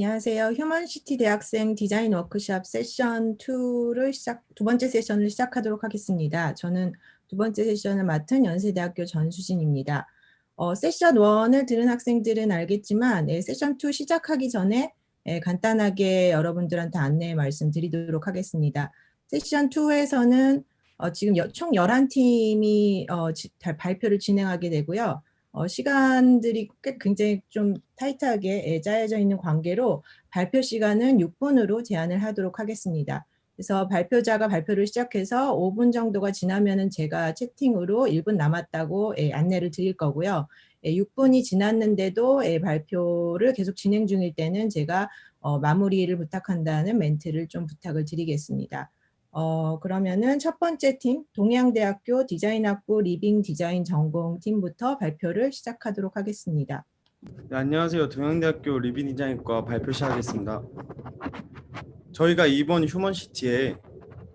안녕하세요. 휴먼시티 대학생 디자인 워크샵 세션 2를 시작, 두 번째 세션을 시작하도록 하겠습니다. 저는 두 번째 세션을 맡은 연세대학교 전수진입니다. 어, 세션 1을 들은 학생들은 알겠지만 예, 세션 2 시작하기 전에 예, 간단하게 여러분들한테 안내 말씀드리도록 하겠습니다. 세션 2에서는 어, 지금 여, 총 11팀이 어, 지, 발표를 진행하게 되고요. 어, 시간들이 꽤 굉장히 좀 타이트하게 예, 짜여져 있는 관계로 발표 시간은 6분으로 제한을 하도록 하겠습니다. 그래서 발표자가 발표를 시작해서 5분 정도가 지나면은 제가 채팅으로 1분 남았다고 예, 안내를 드릴 거고요. 예, 6분이 지났는데도 예, 발표를 계속 진행 중일 때는 제가 어, 마무리를 부탁한다는 멘트를 좀 부탁을 드리겠습니다. 어, 그러면은 첫 번째 팀 동양대학교 디자인학부 리빙 디자인 전공팀부터 발표를 시작하도록 하겠습니다. 네, 안녕하세요. 동양대학교 리빙 디자인과 발표 시작하겠습니다. 저희가 이번 휴먼시티에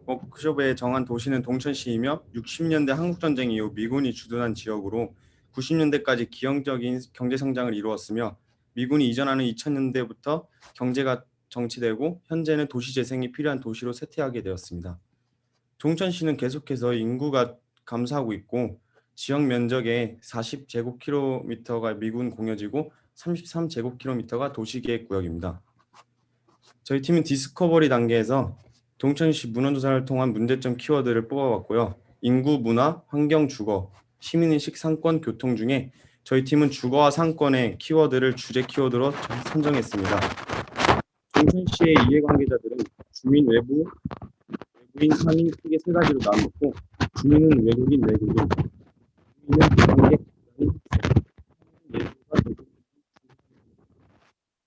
워크숍에 정한 도시는 동두천시이며 60년대 한국전쟁 이후 미군이 주둔한 지역으로 90년대까지 기형적인 경제성장을 이루었으며 미군이 이전하는 2000년대부터 경제가 정체되고 현재는 도시 재생이 필요한 도시로 쇠퇴하게 되었습니다. 동두천시는 계속해서 인구가 감소하고 있고 지역 면적의 40제곱킬로미터가 미군 공여지고 33제곱킬로미터가 도시계획 구역입니다. 저희 팀은 디스커버리 단계에서 동천시 문헌조사를 통한 문제점 키워드를 뽑아봤고요. 인구, 문화, 환경, 주거, 시민의식, 상권, 교통 중에 저희 팀은 주거와 상권의 키워드를 주제 키워드로 선정했습니다. 동천시의 이해관계자들은 주민 외부, 외부인, 상인 크게 세 가지로 나누고 주민은 외국인, 내국인, 주민은 관계,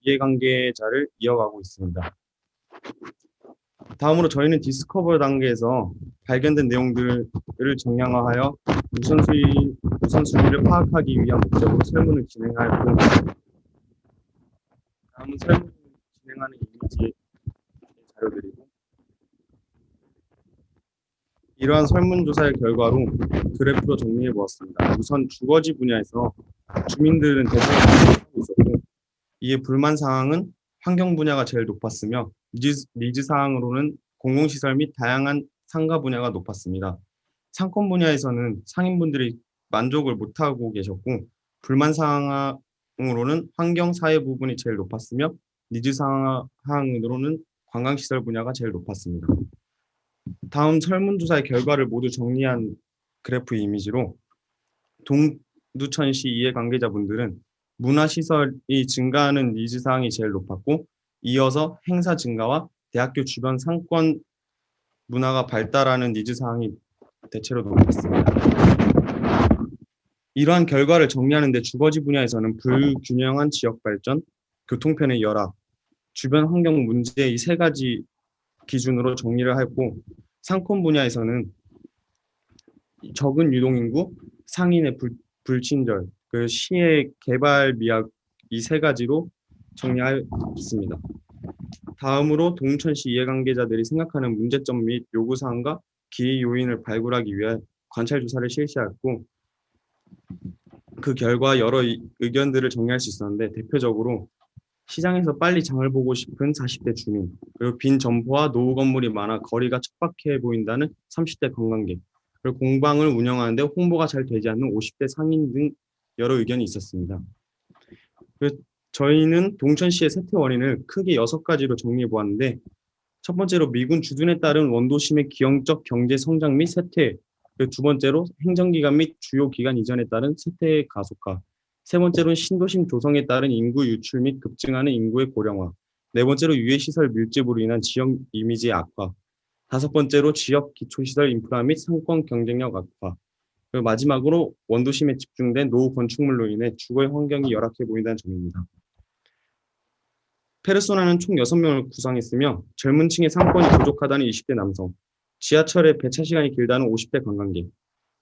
이해관계자를 이어가고 있습니다. 다음으로 저희는 디스커버 단계에서 발견된 내용들을 정량화하여 우선순위, 우선순위를 파악하기 위한 목적으로 설문을 뿐입니다. 다음은 설문 진행하는 이미지 자료들이고 이러한 설문조사의 결과로 그래프로 정리해 보았습니다. 우선 주거지 분야에서 주민들은 하고 있었고 이에 불만 사항은 환경 분야가 제일 높았으며 needs, needs 사항으로는 공공시설 및 다양한 상가 분야가 높았습니다. 상권 분야에서는 상인분들이 만족을 못하고 계셨고 불만 사항으로는 환경 사회 부분이 제일 높았으며 니즈 사항으로는 관광시설 분야가 제일 높았습니다. 다음 설문조사의 결과를 모두 정리한 그래프 이미지로 동두천시 이해관계자분들은 문화시설이 증가하는 니즈 사항이 제일 높았고 이어서 행사 증가와 대학교 주변 상권 문화가 발달하는 니즈 사항이 대체로 높았습니다. 이러한 결과를 정리하는 데 주거지 분야에서는 불균형한 지역 발전, 교통편의 열악, 주변 환경 문제 이 세 가지 기준으로 정리를 하고 상권 분야에서는 적은 유동인구, 상인의 불, 불친절, 그 시의 개발 미약 이 세 가지로 정리하였습니다. 다음으로 동천시 이해관계자들이 생각하는 문제점 및 요구사항과 기회 요인을 발굴하기 위해 관찰 조사를 실시하였고 그 결과 여러 의견들을 정리할 수 있었는데 대표적으로 시장에서 빨리 장을 보고 싶은 40대 주민, 그리고 빈 점포와 노후 건물이 많아 거리가 척박해 보인다는 30대 관광객, 그리고 공방을 운영하는데 홍보가 잘 되지 않는 50대 상인 등 여러 의견이 있었습니다. 저희는 동천시의 세태 원인을 크게 여섯 가지로 정리해 보았는데 첫 번째로 미군 주둔에 따른 원도심의 기형적 경제 성장 및 세태, 두 번째로 행정기관 및 주요 기관 이전에 따른 세태의 가속화, 세 번째로는 신도심 조성에 따른 인구 유출 및 급증하는 인구의 고령화. 네 번째로 유해시설 밀집으로 인한 지역 이미지의 악화. 다섯 번째로 지역 기초시설 인프라 및 상권 경쟁력 악화. 그리고 마지막으로 원도심에 집중된 노후 건축물로 인해 주거의 환경이 열악해 보인다는 점입니다. 페르소나는 총 6명을 구성했으며 젊은 층의 상권이 부족하다는 20대 남성, 지하철의 배차 시간이 길다는 50대 관광객,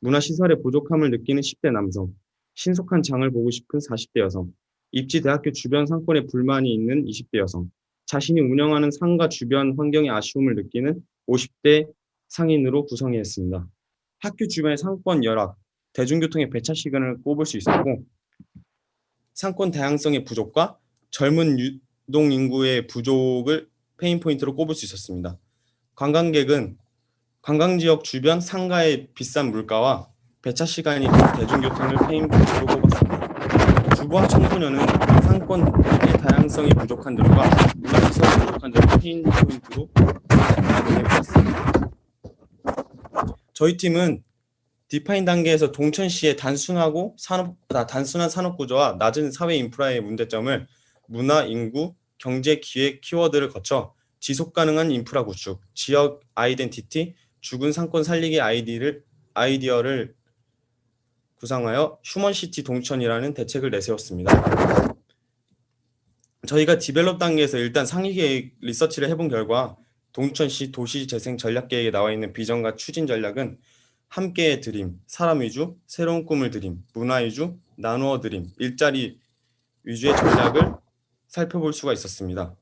문화시설의 부족함을 느끼는 10대 남성, 신속한 장을 보고 싶은 40대 여성, 입지 대학교 주변 상권에 불만이 있는 20대 여성, 자신이 운영하는 상가 주변 환경에 아쉬움을 느끼는 50대 상인으로 구성했습니다. 학교 주변의 상권 열악, 대중교통의 배차 시간을 꼽을 수 있었고 상권 다양성의 부족과 젊은 유, 노동 인구의 부족을 pain point로 꼽을 수 있었습니다. 관광객은 관광 지역 주변 상가의 비싼 물가와 배차 시간이 긴 대중교통을 pain point로 꼽았습니다. 주부와 청소년은 상권의 다양성이 부족한 점과 문화시설이 부족한 점을 pain point로 정해보았습니다. 저희 팀은 define 단계에서 동두천시의 단순하고 산업, 아, 단순한 산업 구조와 낮은 사회 인프라의 문제점을 문화, 인구, 경제, 기획 키워드를 거쳐 지속 가능한 인프라 구축, 지역 identity, 죽은 상권 살리기 아이디를, 아이디어를 구상하여 휴먼시티 동두천이라는 대책을 내세웠습니다. 저희가 develop 단계에서 일단 상위 계획 리서치를 해본 결과 동두천시 도시재생 전략계획에 나와 있는 비전과 추진 전략은 함께의 드림, 사람 위주, 새로운 꿈을 드림, 문화 위주, 나누어 드림, 일자리 위주의 전략을 살펴볼 수가 있었습니다.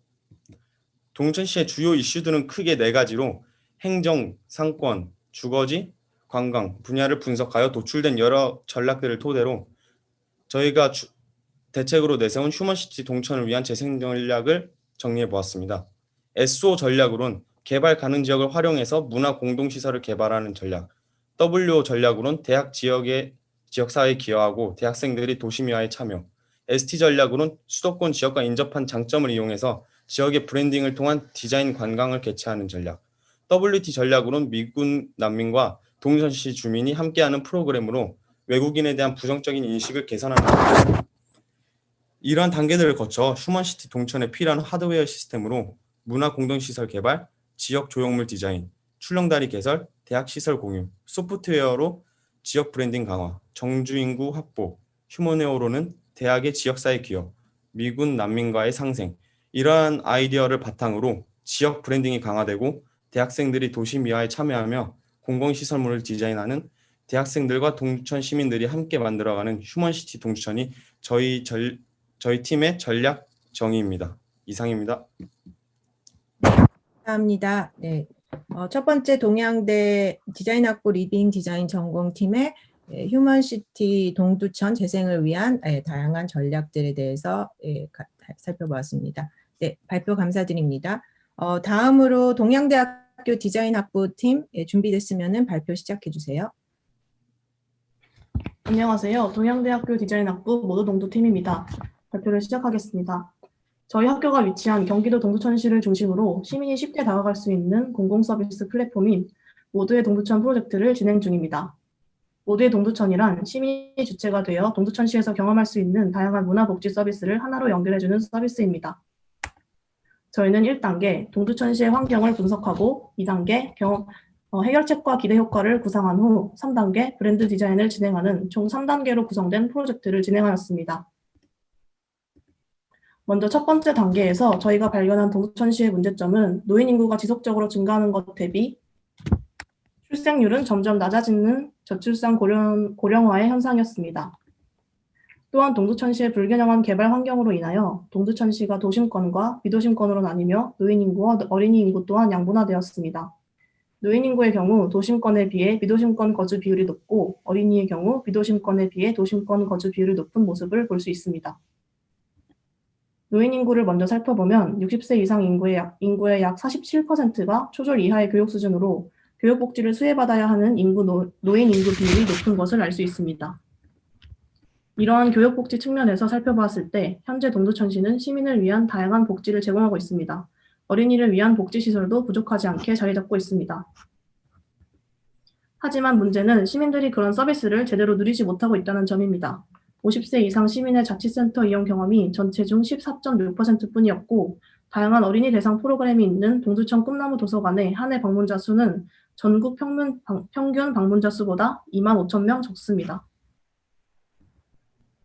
동두천시의 주요 이슈들은 크게 네 가지로 행정, 상권, 주거지, 관광 분야를 분석하여 도출된 여러 전략들을 토대로 저희가 주- 대책으로 내세운 human city 동두천을 위한 재생 전략을 정리해 보았습니다. SO 전략으론 개발 가능 지역을 활용해서 문화 공동시설을 개발하는 전략, W 전략으론 대학 지역의 지역사회에 기여하고 대학생들이 도시미화에 참여, ST 전략으론 수도권 지역과 인접한 장점을 이용해서 지역의 브랜딩을 통한 디자인 관광을 개최하는 전략, WT 전략으론 미군 난민과 동천시 주민이 함께하는 프로그램으로 외국인에 대한 부정적인 인식을 개선하는. 이러한 단계들을 거쳐 human city 동두천에 필요한 하드웨어 시스템으로 문화 공동시설 개발, 지역 조형물 디자인, 출렁다리 개설, 대학 시설 공유, 소프트웨어로 지역 브랜딩 강화, 정주 인구 확보, humanware로는 대학의 지역사회 기여, 미군 난민과의 상생 이러한 아이디어를 바탕으로 지역 branding이 강화되고 대학생들이 도시 미화에 참여하며 공공시설물을 디자인하는 대학생들과 동두천 시민들이 함께 만들어가는 human city 동두천이 저희 절, 저희 팀의 전략 정의입니다. 이상입니다. 감사합니다. 네. 어, 첫 번째 동양대 디자인학부 living 디자인 전공팀의 예, human city 동두천 재생을 위한 예, 다양한 전략들에 대해서 예, 가- 살펴보았습니다. 네, 발표 감사드립니다. 어, 다음으로 동양대학교 디자인 학부팀 예, 준비됐으면 발표 시작해 주세요. 안녕하세요. 동양대학교 디자인 학부 모두 동두팀입니다. 발표를 시작하겠습니다. 저희 학교가 위치한 경기도 동두천시를 중심으로 시민이 쉽게 다가갈 수 있는 공공서비스 플랫폼인 모두의 동두천 프로젝트를 진행 중입니다. 모두의 동두천이란 시민이 주체가 되어 동두천시에서 경험할 수 있는 다양한 문화복지 서비스를 하나로 연결해주는 서비스입니다. 저희는 1단계 동두천시의 환경을 분석하고 2단계 경험, 어, 해결책과 기대 효과를 구상한 후 3단계 브랜드 디자인을 진행하는 총 3단계로 구성된 프로젝트를 진행하였습니다. 먼저 첫 번째 단계에서 저희가 발견한 동천시의 문제점은 노인 인구가 지속적으로 증가하는 것 대비 출생률은 점점 낮아지는 저출산 고령, 고령화의 현상이었습니다. 또한 동두천시의 불균형한 개발 환경으로 인하여 동두천시가 도심권과 비도심권으로 나뉘며 노인 인구와 어린이 인구 또한 양분화되었습니다. 노인 인구의 경우 도심권에 비해 비도심권 거주 비율이 높고 어린이의 경우 비도심권에 비해 도심권 거주 비율이 높은 모습을 볼 수 있습니다. 노인 인구를 먼저 살펴보면 60세 이상 인구의 약, 인구의 약 47%가 초졸 이하의 교육 수준으로 교육복지를 수혜받아야 하는 인구 노, 노인 인구 비율이 높은 것을 알 수 있습니다. 이러한 교육복지 측면에서 살펴보았을 때 현재 동두천시는 시민을 위한 다양한 복지를 제공하고 있습니다. 어린이를 위한 복지시설도 부족하지 않게 자리 잡고 있습니다. 하지만 문제는 시민들이 그런 서비스를 제대로 누리지 못하고 있다는 점입니다. 50세 이상 시민의 자치센터 이용 경험이 전체 중 14.6%뿐이었고 다양한 어린이 대상 프로그램이 있는 동두천 꿈나무 도서관의 한 해 방문자 수는 전국 평균, 방, 평균 방문자 수보다 2만 5천 명 적습니다.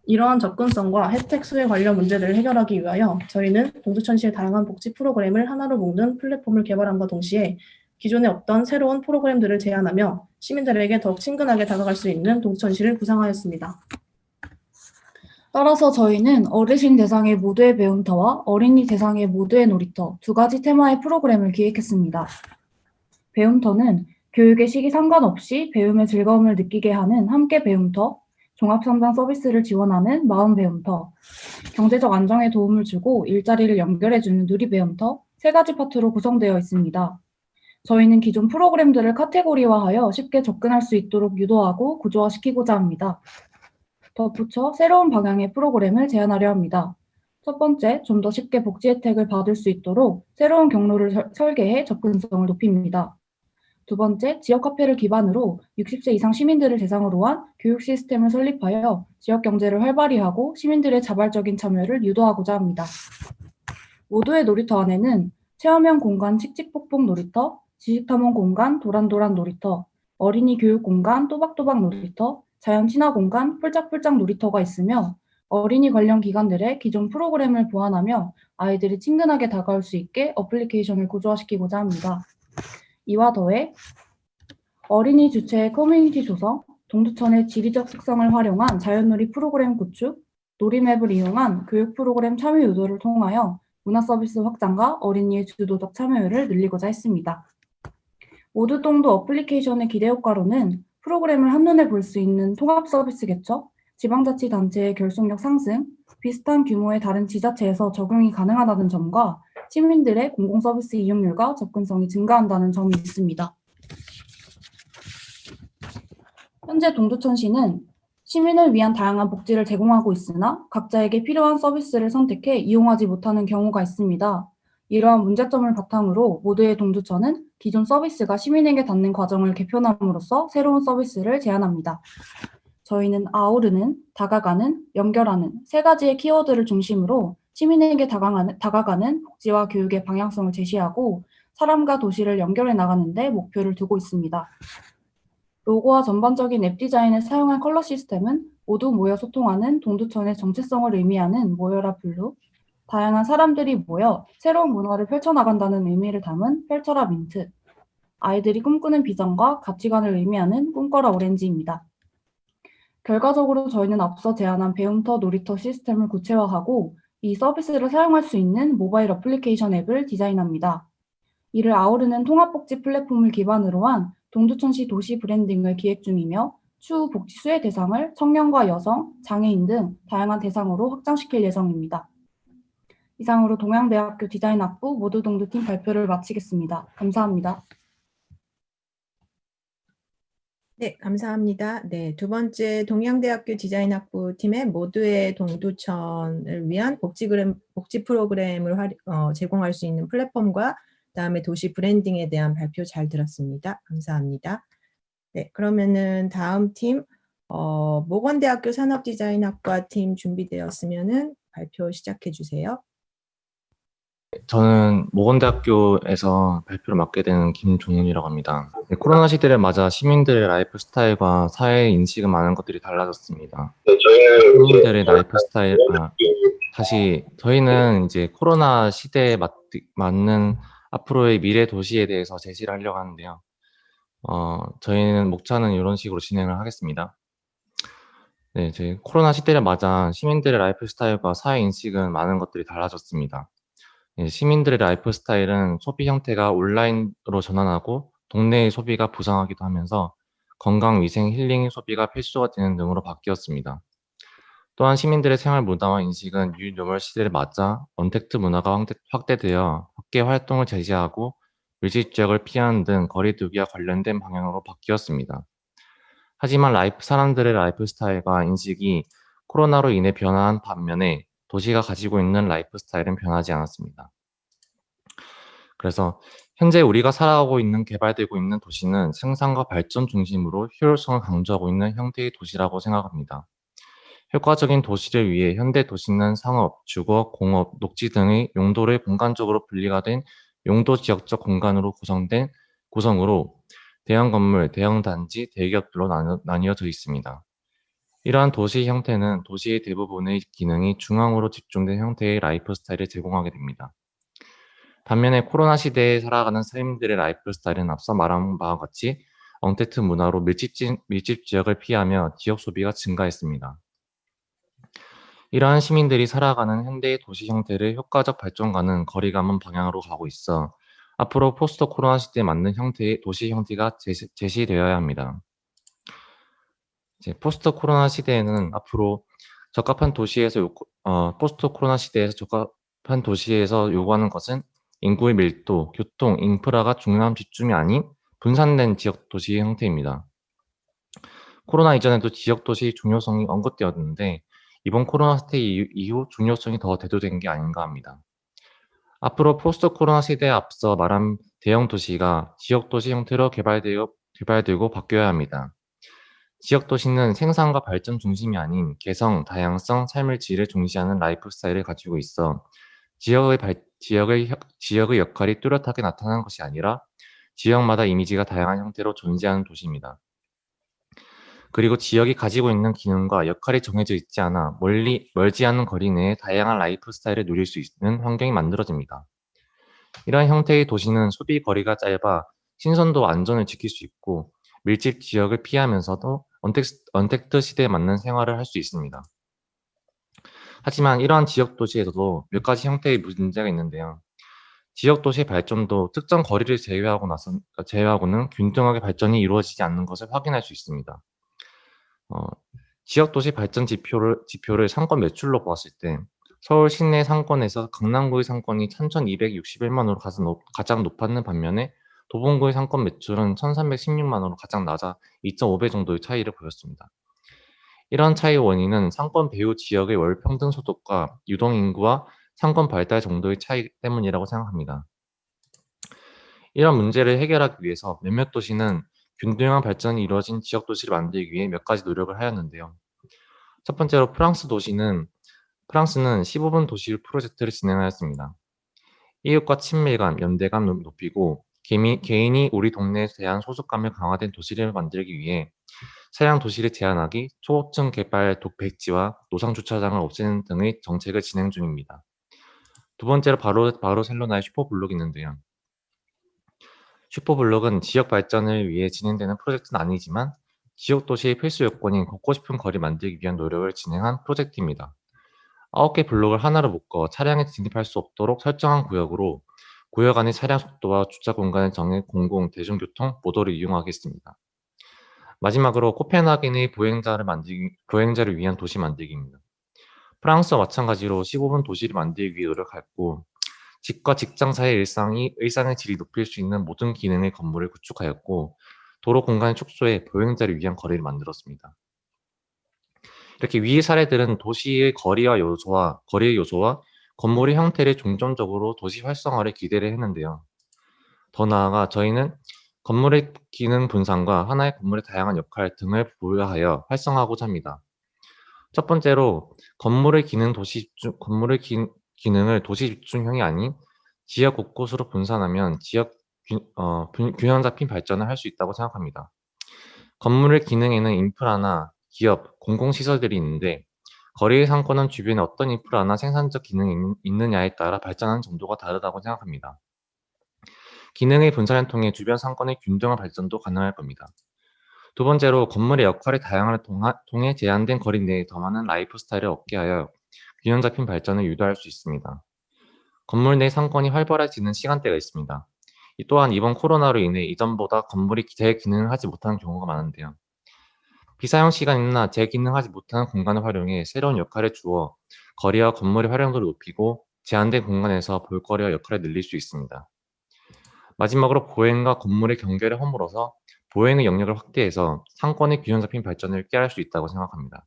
이러한 접근성과 혜택 수혜 관련 문제들을 해결하기 위하여 저희는 동두천시의 다양한 복지 프로그램을 하나로 묶는 플랫폼을 개발함과 동시에 기존에 없던 새로운 프로그램들을 제안하며 시민들에게 더욱 친근하게 다가갈 수 있는 동두천시를 구상하였습니다. 따라서 저희는 어르신 대상의 모두의 배움터와 어린이 대상의 모두의 놀이터 두 가지 테마의 프로그램을 기획했습니다. 배움터는 교육의 시기 상관없이 배움의 즐거움을 느끼게 하는 함께 배움터, 종합선박 서비스를 지원하는 마음배움터, 경제적 안정에 도움을 주고 일자리를 연결해주는 누리배움터 세 가지 파트로 구성되어 있습니다. 저희는 기존 프로그램들을 카테고리화하여 쉽게 접근할 수 있도록 유도하고 구조화시키고자 합니다. 덧붙여 새로운 방향의 프로그램을 제안하려 합니다. 첫 번째, 좀 더 쉽게 복지 혜택을 받을 수 있도록 새로운 경로를 설- 설계해 접근성을 높입니다. 두 번째, 지역 카페를 기반으로 60세 이상 시민들을 대상으로 한 교육 시스템을 설립하여 지역 경제를 활발히 하고 시민들의 자발적인 참여를 유도하고자 합니다. 모두의 놀이터 안에는 체험형 공간 칙칙폭폭 놀이터, 지식탐험 공간 도란도란 놀이터, 어린이 교육 공간 또박또박 놀이터, 자연 친화 공간 폴짝폴짝 놀이터가 있으며 어린이 관련 기관들의 기존 프로그램을 보완하며 아이들이 친근하게 다가올 수 있게 어플리케이션을 구조화시키고자 합니다. 이와 더해 어린이 주체의 커뮤니티 조성, 동두천의 지리적 특성을 활용한 자연놀이 프로그램 구축, 놀이맵을 이용한 교육 프로그램 참여 유도를 통하여 문화 서비스 확장과 어린이의 주도적 참여율을 늘리고자 했습니다. 모두동도 어플리케이션의 기대 효과로는 프로그램을 한눈에 볼 수 있는 통합 서비스 개척, 지방자치단체의 결속력 상승, 비슷한 규모의 다른 지자체에서 적용이 가능하다는 점과 시민들의 공공서비스 이용률과 접근성이 증가한다는 점이 있습니다. 현재 동두천시는 시민을 위한 다양한 복지를 제공하고 있으나 각자에게 필요한 서비스를 선택해 이용하지 못하는 경우가 있습니다. 이러한 문제점을 바탕으로 모두의 동두천은 기존 서비스가 시민에게 닿는 과정을 개편함으로써 새로운 서비스를 제안합니다. 저희는 아우르는, 다가가는, 연결하는 세 가지의 키워드를 중심으로 시민에게 다가가는, 다가가는 복지와 교육의 방향성을 제시하고 사람과 도시를 연결해 나가는 데 목표를 두고 있습니다. 로고와 전반적인 앱 디자인에 사용한 컬러 시스템은 모두 모여 소통하는 동두천의 정체성을 의미하는 모여라 blue, 다양한 사람들이 모여 새로운 문화를 펼쳐나간다는 의미를 담은 펼쳐라 민트, 아이들이 꿈꾸는 비전과 가치관을 의미하는 꿈꿔라 오렌지입니다. 결과적으로 저희는 앞서 제안한 배움터 놀이터 시스템을 구체화하고 이 서비스를 사용할 수 있는 모바일 어플리케이션 앱을 디자인합니다. 이를 아우르는 통합복지 플랫폼을 기반으로 한 동두천시 도시 브랜딩을 기획 중이며 추후 복지 수혜 대상을 청년과 여성, 장애인 등 다양한 대상으로 확장시킬 예정입니다. 이상으로 동양대학교 디자인학부 모두 동두팀 발표를 마치겠습니다. 감사합니다. 네, 감사합니다. 네, 두 번째 동양대학교 디자인학부 팀의 모두의 동두천을 위한 복지, 그램, 복지 프로그램을 활- 어, 제공할 수 있는 플랫폼과 그다음에 도시 branding에 대한 발표 잘 들었습니다. 감사합니다. 네, 그러면은 다음 팀 어, 목원대학교 산업디자인학과 팀 준비되었으면은 발표 시작해 주세요. 저는 목원대학교에서 발표를 맡게 되는 김종훈이라고 합니다. 네, 코로나 시대를 맞아 시민들의 lifestyle과 사회 인식은 많은 것들이 달라졌습니다. 시민들의 라이프 스타일, 아, 다시 저희는 이제 코로나 시대에 맞, 맞는 앞으로의 미래 도시에 대해서 제시를 하려고 하는데요. 어, 저희는 목차는 이런 식으로 진행을 하겠습니다. 네, 저희 코로나 시대를 맞아 시민들의 lifestyle과 사회 인식은 많은 것들이 달라졌습니다. 예, 시민들의 lifestyle은 소비 형태가 온라인으로 전환하고 동네의 소비가 부상하기도 하면서 건강, 위생, 힐링 소비가 필수가 되는 등으로 바뀌었습니다. 또한 시민들의 생활 문화와 인식은 new normal 시대를 맞아 언택트 문화가 확대- 확대되어 밖에 활동을 제지하고 밀집 지역을 피하는 등 거리두기와 관련된 방향으로 바뀌었습니다. 하지만 life, 사람들의 lifestyle과 인식이 코로나로 인해 변화한 반면에 도시가 가지고 있는 lifestyle은 변하지 않았습니다. 그래서 현재 우리가 살아가고 있는 개발되고 있는 도시는 생산과 발전 중심으로 효율성을 강조하고 있는 형태의 도시라고 생각합니다. 효과적인 도시를 위해 현대 도시는 상업, 주거, 공업, 녹지 등의 용도를 공간적으로 분리가 된 용도 지역적 공간으로 구성된 구성으로 대형 건물, 대형 단지, 대기업들로 나뉘- 나뉘어져 있습니다. 이러한 도시 형태는 도시의 대부분의 기능이 중앙으로 집중된 형태의 lifestyle을 제공하게 됩니다. 반면에 코로나 시대에 살아가는 시민들의 lifestyle은 앞서 말한 바와 같이 언택트 문화로 밀집, 지- 밀집 지역을 피하며 지역 소비가 증가했습니다. 이러한 시민들이 살아가는 현대의 도시 형태를 효과적 발전과는 거리가 먼 방향으로 가고 있어 앞으로 post 코로나 시대에 맞는 형태의 도시 형태가 제시, 제시되어야 합니다. 이제 post 코로나 시대에는 앞으로 적합한 도시에서 요, 어, post 코로나 시대에서 적합한 도시에서 요구하는 것은 인구의 밀도, 교통, 인프라가 중요한 집중이 아닌 분산된 지역 도시 형태입니다. 코로나 이전에도 지역 도시 중요성이 언급되었는데 이번 코로나 사태 이후- 이후 중요성이 더 대두된 게 아닌가 합니다. 앞으로 post 코로나 시대에 앞서 말한 대형 도시가 지역 도시 형태로 개발되어, 개발되고 바뀌어야 합니다. 지역 도시는 생산과 발전 중심이 아닌 개성, 다양성, 삶의 질을 중시하는 lifestyle을 가지고 있어 지역의 발, 지역의, 혀- 지역의 역할이 뚜렷하게 나타나는 것이 아니라 지역마다 이미지가 다양한 형태로 존재하는 도시입니다. 그리고 지역이 가지고 있는 기능과 역할이 정해져 있지 않아 멀리, 멀지 않은 거리 내에 다양한 라이프 스타일을 누릴 수 있는 환경이 만들어집니다. 이러한 형태의 도시는 소비 거리가 짧아 신선도와 안전을 지킬 수 있고 밀집 지역을 피하면서도 언택트, 언택트 시대에 맞는 생활을 할 수 있습니다. 하지만 이러한 지역 도시에서도 몇 가지 형태의 문제가 있는데요. 지역 도시의 발전도 특정 거리를 제외하고 나서 제외하고는 균등하게 발전이 이루어지지 않는 것을 확인할 수 있습니다. 어, 지역 도시 발전 지표를 지표를 상권 매출로 보았을 때 서울 시내 상권에서 강남구의 상권이 3,261만으로 가장, 높, 가장 높았는 반면에 도봉구의 상권 매출은 1,316만으로 가장 낮아 2.5배 정도의 차이를 보였습니다. 이러한 차이 원인은 상권 배후 지역의 월 평등 소득과 유동 인구와 상권 발달 정도의 차이 때문이라고 생각합니다. 이런 문제를 해결하기 위해서 몇몇 도시는 균등한 발전이 이루어진 지역 도시를 만들기 위해 몇 가지 노력을 하였는데요. 첫 번째로 프랑스 도시는 프랑스는 15분 도시 프로젝트를 진행하였습니다. 이웃과 친밀감, 연대감을 높이고 개인이 우리 동네에 대한 소속감을 강화된 도시를 만들기 위해 차량 도시를 제한하기, 초고층 개발 독 배치와 노상 주차장을 없애는 등의 정책을 진행 중입니다. 두 번째로 바로 바르셀로나의 슈퍼블록이 있는데요. 슈퍼블록은 지역 발전을 위해 진행되는 프로젝트는 아니지만 지역 도시의 필수 요건인 걷고 싶은 거리 만들기 위한 노력을 진행한 프로젝트입니다. 9개 블록을 하나로 묶어 차량이 진입할 수 없도록 설정한 구역으로 구역 안의 차량 속도와 주차 공간을 정해 공공, 대중교통, 도보를 이용하겠습니다. 마지막으로 코펜하겐의 보행자를 만들기, 보행자를 위한 도시 만들기입니다. 프랑스와 마찬가지로 15분 도시를 만들기 위해 노력했고 집과 직장 사이의 일상이 일상의 질이 높일 수 있는 모든 기능의 건물을 구축하였고 도로 공간을 축소해 보행자를 위한 거리를 만들었습니다. 이렇게 위 사례들은 도시의 거리와 요소와 거리의 요소와 건물의 형태를 중점적으로 도시 활성화를 기대를 했는데요. 더 나아가 저희는 건물의 기능 분산과 하나의 건물의 다양한 역할 등을 부여하여 활성화하고자 합니다. 첫 번째로 건물의 기능 도시 집중, 건물의 기, 기능을 도시 집중형이 아닌 지역 곳곳으로 분산하면 지역 균, 어, 균형 잡힌 발전을 할 수 있다고 생각합니다. 건물의 기능에는 인프라나 기업, 공공시설들이 있는데 거리의 상권은 주변에 어떤 인프라나 생산적 기능이 있느냐에 따라 발전하는 정도가 다르다고 생각합니다. 기능의 분산을 통해 주변 상권의 균등한 발전도 가능할 겁니다. 두 번째로 건물의 역할의 다양함을 통해 제한된 거리 내에 더 많은 라이프 스타일을 얻게 하여 균형 잡힌 발전을 유도할 수 있습니다. 건물 내 상권이 활발해지는 시간대가 있습니다. 또한 이번 코로나로 인해 이전보다 건물이 제 기능을 하지 못하는 경우가 많은데요. 비사용 시간이나 제 기능하지 못하는 공간을 활용해 새로운 역할을 주어 거리와 건물의 활용도를 높이고 제한된 공간에서 볼거리와 역할을 늘릴 수 있습니다. 마지막으로 보행과 건물의 경계를 허물어서 보행의 영역을 확대해서 상권의 균형 잡힌 발전을 깨할 수 있다고 생각합니다.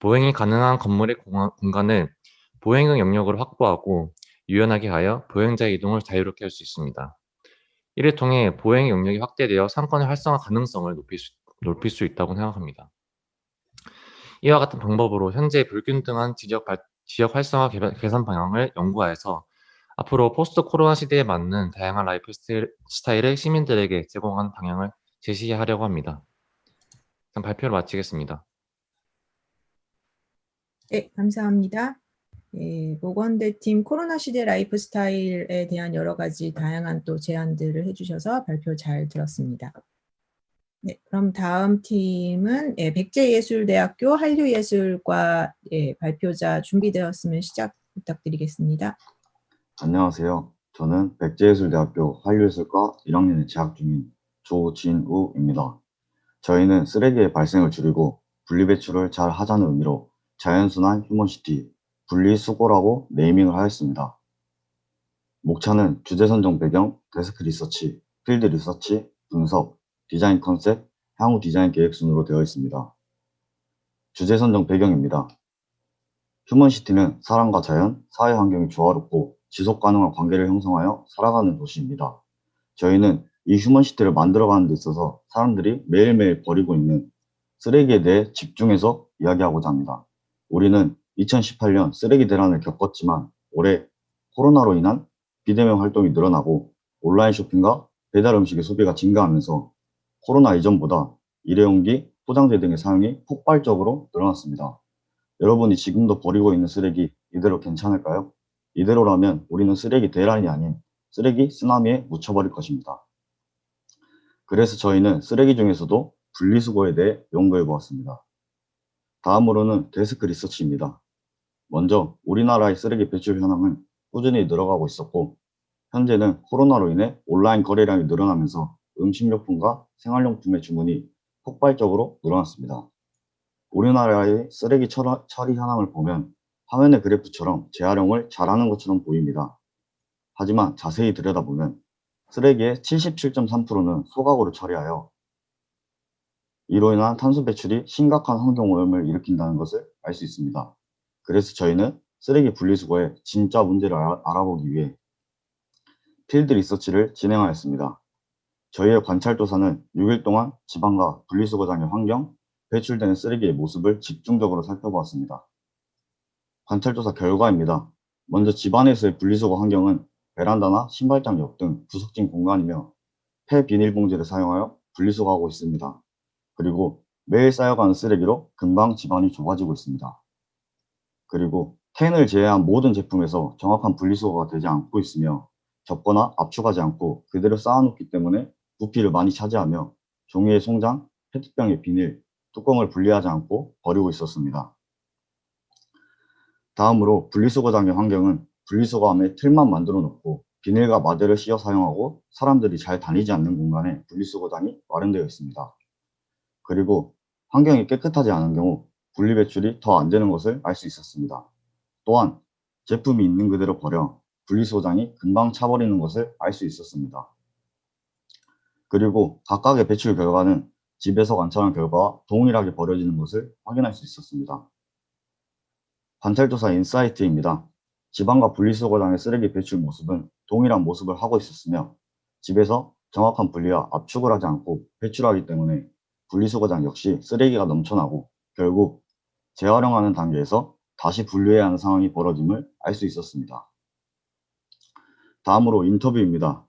보행이 가능한 건물의 공간을 보행의 영역으로 확보하고 유연하게 하여 보행자의 이동을 자유롭게 할 수 있습니다. 이를 통해 보행의 영역이 확대되어 상권의 활성화 가능성을 높일 수, 높일 수 있다고 생각합니다. 이와 같은 방법으로 현재 불균등한 지역, 발, 지역 활성화 개발, 개선 방향을 연구하여서 앞으로 포스트 코로나 시대에 맞는 다양한 라이프 스타일을 시민들에게 제공하는 방향을 제시하려고 합니다. 일단 발표를 마치겠습니다. 네, 감사합니다. 예, 보건대팀 코로나 시대 라이프 스타일에 대한 여러 가지 다양한 또 제안들을 해주셔서 발표 잘 들었습니다. 네, 그럼 다음 팀은 예, 백제예술대학교 한류예술과 예, 발표자 준비되었으면 시작 부탁드리겠습니다. 안녕하세요. 저는 백제예술대학교 한류예술과 1학년에 재학 중인 조진우입니다. 저희는 쓰레기의 발생을 줄이고 분리배출을 잘 하자는 의미로 자원순환 휴먼시티, 분리수거라고 naming을 하였습니다. 목차는 주제 선정 배경, desk research, field research, 분석, 디자인 컨셉, 향후 디자인 계획 순으로 되어 있습니다. 주제 선정 배경입니다. 휴먼시티는 사람과 자연, 사회 환경이 조화롭고 지속 가능한 관계를 형성하여 살아가는 도시입니다. 저희는 이 휴먼시티를 만들어가는 데 있어서 사람들이 매일매일 버리고 있는 쓰레기에 대해 집중해서 이야기하고자 합니다. 우리는 2018년 쓰레기 대란을 겪었지만 올해 코로나로 인한 비대면 활동이 늘어나고 온라인 쇼핑과 배달 음식의 소비가 증가하면서 코로나 이전보다 일회용기, 포장재 등의 사용이 폭발적으로 늘어났습니다. 여러분이 지금도 버리고 있는 쓰레기 이대로 괜찮을까요? 이대로라면 우리는 쓰레기 대란이 아닌 쓰레기 쓰나미에 묻혀버릴 것입니다. 그래서 저희는 쓰레기 중에서도 분리수거에 대해 연구해 보았습니다. 다음으로는 데스크 리서치입니다. 먼저 우리나라의 쓰레기 배출 현황은 꾸준히 늘어가고 있었고 현재는 코로나로 인해 온라인 거래량이 늘어나면서 음식료품과 생활용품의 주문이 폭발적으로 늘어났습니다. 우리나라의 쓰레기 처리, 현황을 보면 화면의 그래프처럼 재활용을 잘하는 것처럼 보입니다. 하지만 자세히 들여다보면 쓰레기의 77.3%는 소각으로 처리하여 이로 인한 탄소 배출이 심각한 환경오염을 일으킨다는 것을 알 수 있습니다. 그래서 저희는 쓰레기 분리수거의 진짜 문제를 알아, 알아보기 위해 필드 리서치를 진행하였습니다. 저희의 관찰조사는 6일 동안 지방과 분리수거장의 환경, 배출되는 쓰레기의 모습을 집중적으로 살펴보았습니다. 관찰조사 결과입니다. 먼저 집 안에서의 분리수거 환경은 베란다나 신발장 옆등 구석진 공간이며 폐 비닐봉지를 사용하여 분리수거하고 있습니다. 그리고 매일 쌓여가는 쓰레기로 금방 집안이 좁아지고 있습니다. 그리고 캔을 제외한 모든 제품에서 정확한 분리수거가 되지 않고 있으며 접거나 압축하지 않고 그대로 쌓아놓기 때문에 부피를 많이 차지하며 종이의 송장, 페트병의 비닐, 뚜껑을 분리하지 않고 버리고 있었습니다. 다음으로 분리수거장의 환경은 분리수거함에 틀만 만들어 놓고 비닐과 마대를 씌어 사용하고 사람들이 잘 다니지 않는 공간에 분리수거장이 마련되어 있습니다. 그리고 환경이 깨끗하지 않은 경우 분리 배출이 더 안 되는 것을 알 수 있었습니다. 또한 제품이 있는 그대로 버려 분리수거장이 금방 차버리는 것을 알 수 있었습니다. 그리고 각각의 배출 결과는 집에서 관찰한 결과와 동일하게 버려지는 것을 확인할 수 있었습니다. 관찰조사 인사이트입니다. 지방과 분리수거장의 쓰레기 배출 모습은 동일한 모습을 하고 있었으며 집에서 정확한 분리와 압축을 하지 않고 배출하기 때문에 분리수거장 역시 쓰레기가 넘쳐나고 결국 재활용하는 단계에서 다시 분류해야 하는 상황이 벌어짐을 알 수 있었습니다. 다음으로 인터뷰입니다.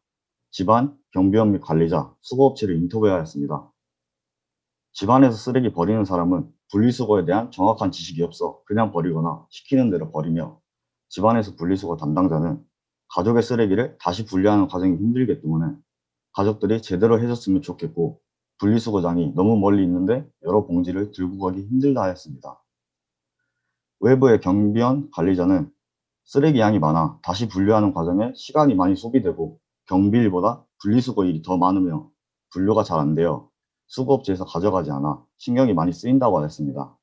집안, 경비원 및 관리자, 수거업체를 인터뷰하였습니다. 집안에서 쓰레기 버리는 사람은 분리수거에 대한 정확한 지식이 없어 그냥 버리거나 시키는 대로 버리며 집안에서 분리수거 담당자는 가족의 쓰레기를 다시 분리하는 과정이 힘들기 때문에 가족들이 제대로 해줬으면 좋겠고 분리수거장이 너무 멀리 있는데 여러 봉지를 들고 가기 힘들다 하였습니다. 외부의 경비원 관리자는 쓰레기 양이 많아 다시 분류하는 과정에 시간이 많이 소비되고 경비일보다 분리수거 일이 더 많으며 분류가 잘 안 되어 수거업체에서 가져가지 않아 신경이 많이 쓰인다고 하였습니다.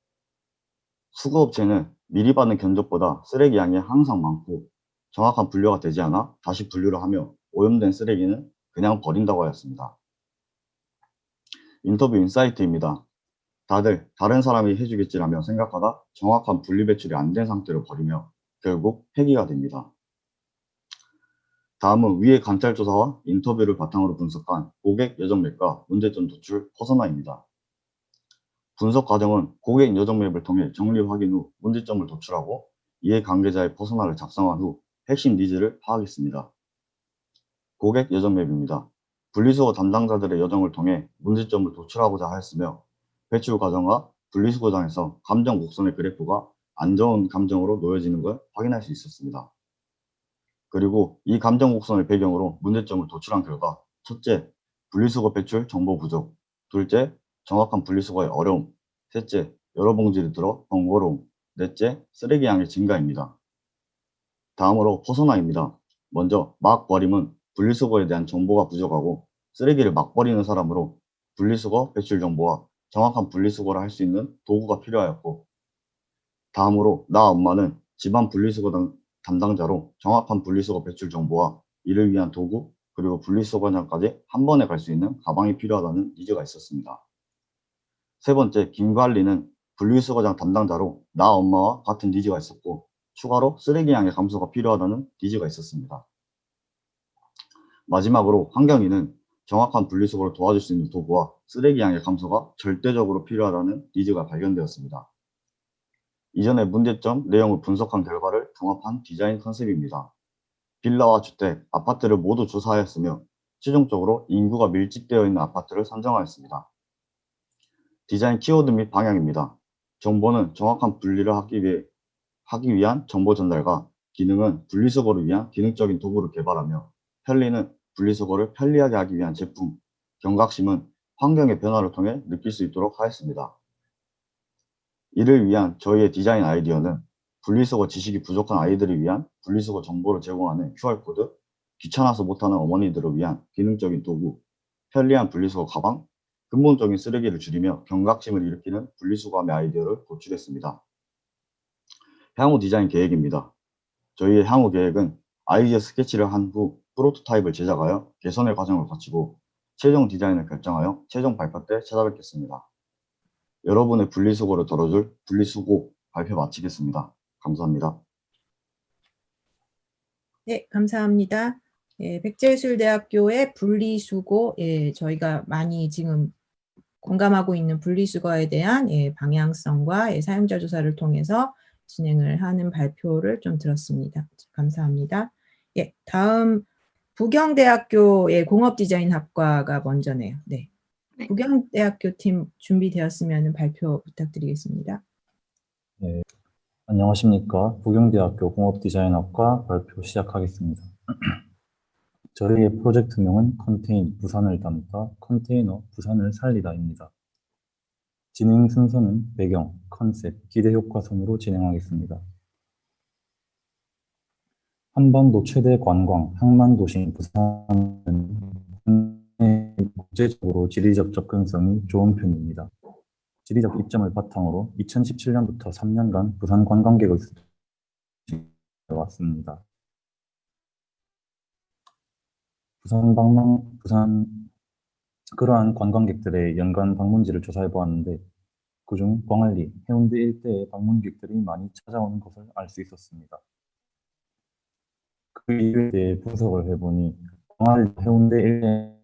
수거업체는 미리 받는 견적보다 쓰레기 양이 항상 많고 정확한 분류가 되지 않아 다시 분류를 하며 오염된 쓰레기는 그냥 버린다고 하였습니다. 인터뷰 insight입니다. 다들 다른 사람이 해주겠지라며 생각하다 정확한 분리 배출이 안 된 상태로 버리며 결국 폐기가 됩니다. 다음은 위의 관찰 조사와 인터뷰를 바탕으로 분석한 고객 여정 map과 문제점 도출 persona입니다. 분석 과정은 고객 여정 map을 통해 정리 확인 후 문제점을 도출하고 이해 관계자의 persona를 작성한 후 핵심 needs를 파악했습니다. 고객 여정 맵입니다. 분리수거 담당자들의 여정을 통해 문제점을 도출하고자 하였으며 배출 과정과 분리수거장에서 감정 곡선의 그래프가 안 좋은 감정으로 놓여지는 걸 확인할 수 있었습니다. 그리고 이 감정 곡선을 배경으로 문제점을 도출한 결과 첫째, 분리수거 배출 정보 부족 둘째, 정확한 분리수거의 어려움 셋째, 여러 봉지를 들어 번거로움 넷째, 쓰레기 양의 증가입니다. 다음으로 퍼소나입니다. 먼저 막 버림은 분리수거에 대한 정보가 부족하고 쓰레기를 막 버리는 사람으로 분리수거 배출 정보와 정확한 분리수거를 할 수 있는 도구가 필요하였고 다음으로 나 엄마는 집안 분리수거 당- 담당자로 정확한 분리수거 배출 정보와 이를 위한 도구 그리고 분리수거장까지 한 번에 갈 수 있는 가방이 필요하다는 니즈가 있었습니다. 세 번째, 김관리는 분리수거장 담당자로 나 엄마와 같은 니즈가 있었고 추가로 쓰레기 양의 감소가 필요하다는 니즈가 있었습니다. 마지막으로 환경위는 정확한 분리수거를 도와줄 수 있는 도구와 쓰레기 양의 감소가 절대적으로 필요하다는 니즈가 발견되었습니다. 이전의 문제점 내용을 분석한 결과를 종합한 디자인 컨셉입니다. 빌라와 주택, 아파트를 모두 조사하였으며 최종적으로 인구가 밀집되어 있는 아파트를 선정하였습니다. 디자인 키워드 및 방향입니다. 정보는 정확한 분리를 하기 위해 하기 위한 정보 전달과 기능은 분리수거를 위한 기능적인 도구를 개발하며 편리는 분리수거를 편리하게 하기 위한 제품, 경각심은 환경의 변화를 통해 느낄 수 있도록 하였습니다. 이를 위한 저희의 디자인 아이디어는 분리수거 지식이 부족한 아이들을 위한 분리수거 정보를 제공하는 QR코드, 귀찮아서 못하는 어머니들을 위한 기능적인 도구, 편리한 분리수거 가방, 근본적인 쓰레기를 줄이며 경각심을 일으키는 분리수거함의 아이디어를 도출했습니다. 향후 디자인 계획입니다. 저희의 향후 계획은 아이디어 스케치를 한 후 프로토타입을 제작하여 개선의 과정을 거치고 최종 디자인을 결정하여 최종 발표 때 찾아뵙겠습니다. 여러분의 분리수거를 덜어줄 분리수고 발표 마치겠습니다. 감사합니다. 네, 감사합니다. 예, 백제예술대학교의 분리수거, 예, 저희가 많이 지금 공감하고 있는 분리수거에 대한 예, 방향성과 예, 사용자 조사를 통해서 진행을 하는 발표를 좀 들었습니다. 감사합니다. 예, 다음 부경대학교의 공업디자인학과가 먼저네요. 네. 네. 부경대학교 팀 준비되었으면 발표 부탁드리겠습니다. 안녕하십니까. 부경대학교 공업디자인학과 발표 시작하겠습니다. 저희의 프로젝트명은 컨테인 부산을 담다 컨테이너 부산을 살리다입니다. 진행 순서는 배경, 컨셉, 기대 효과 순으로 진행하겠습니다. 한반도 최대 관광, 항만 도시인 부산은 국제적으로 지리적 접근성이 좋은 편입니다. 지리적 이점을 바탕으로 2017년부터 3년간 부산 관광객을 왔습니다. 부산 방문, 부산 그러한 관광객들의 연간 방문지를 조사해 보았는데 그중 광안리, 해운대 일대의 방문객들이 많이 찾아오는 것을 알 수 있었습니다. 그 이유에 대해 분석을 해보니 광안리, 해운대 일대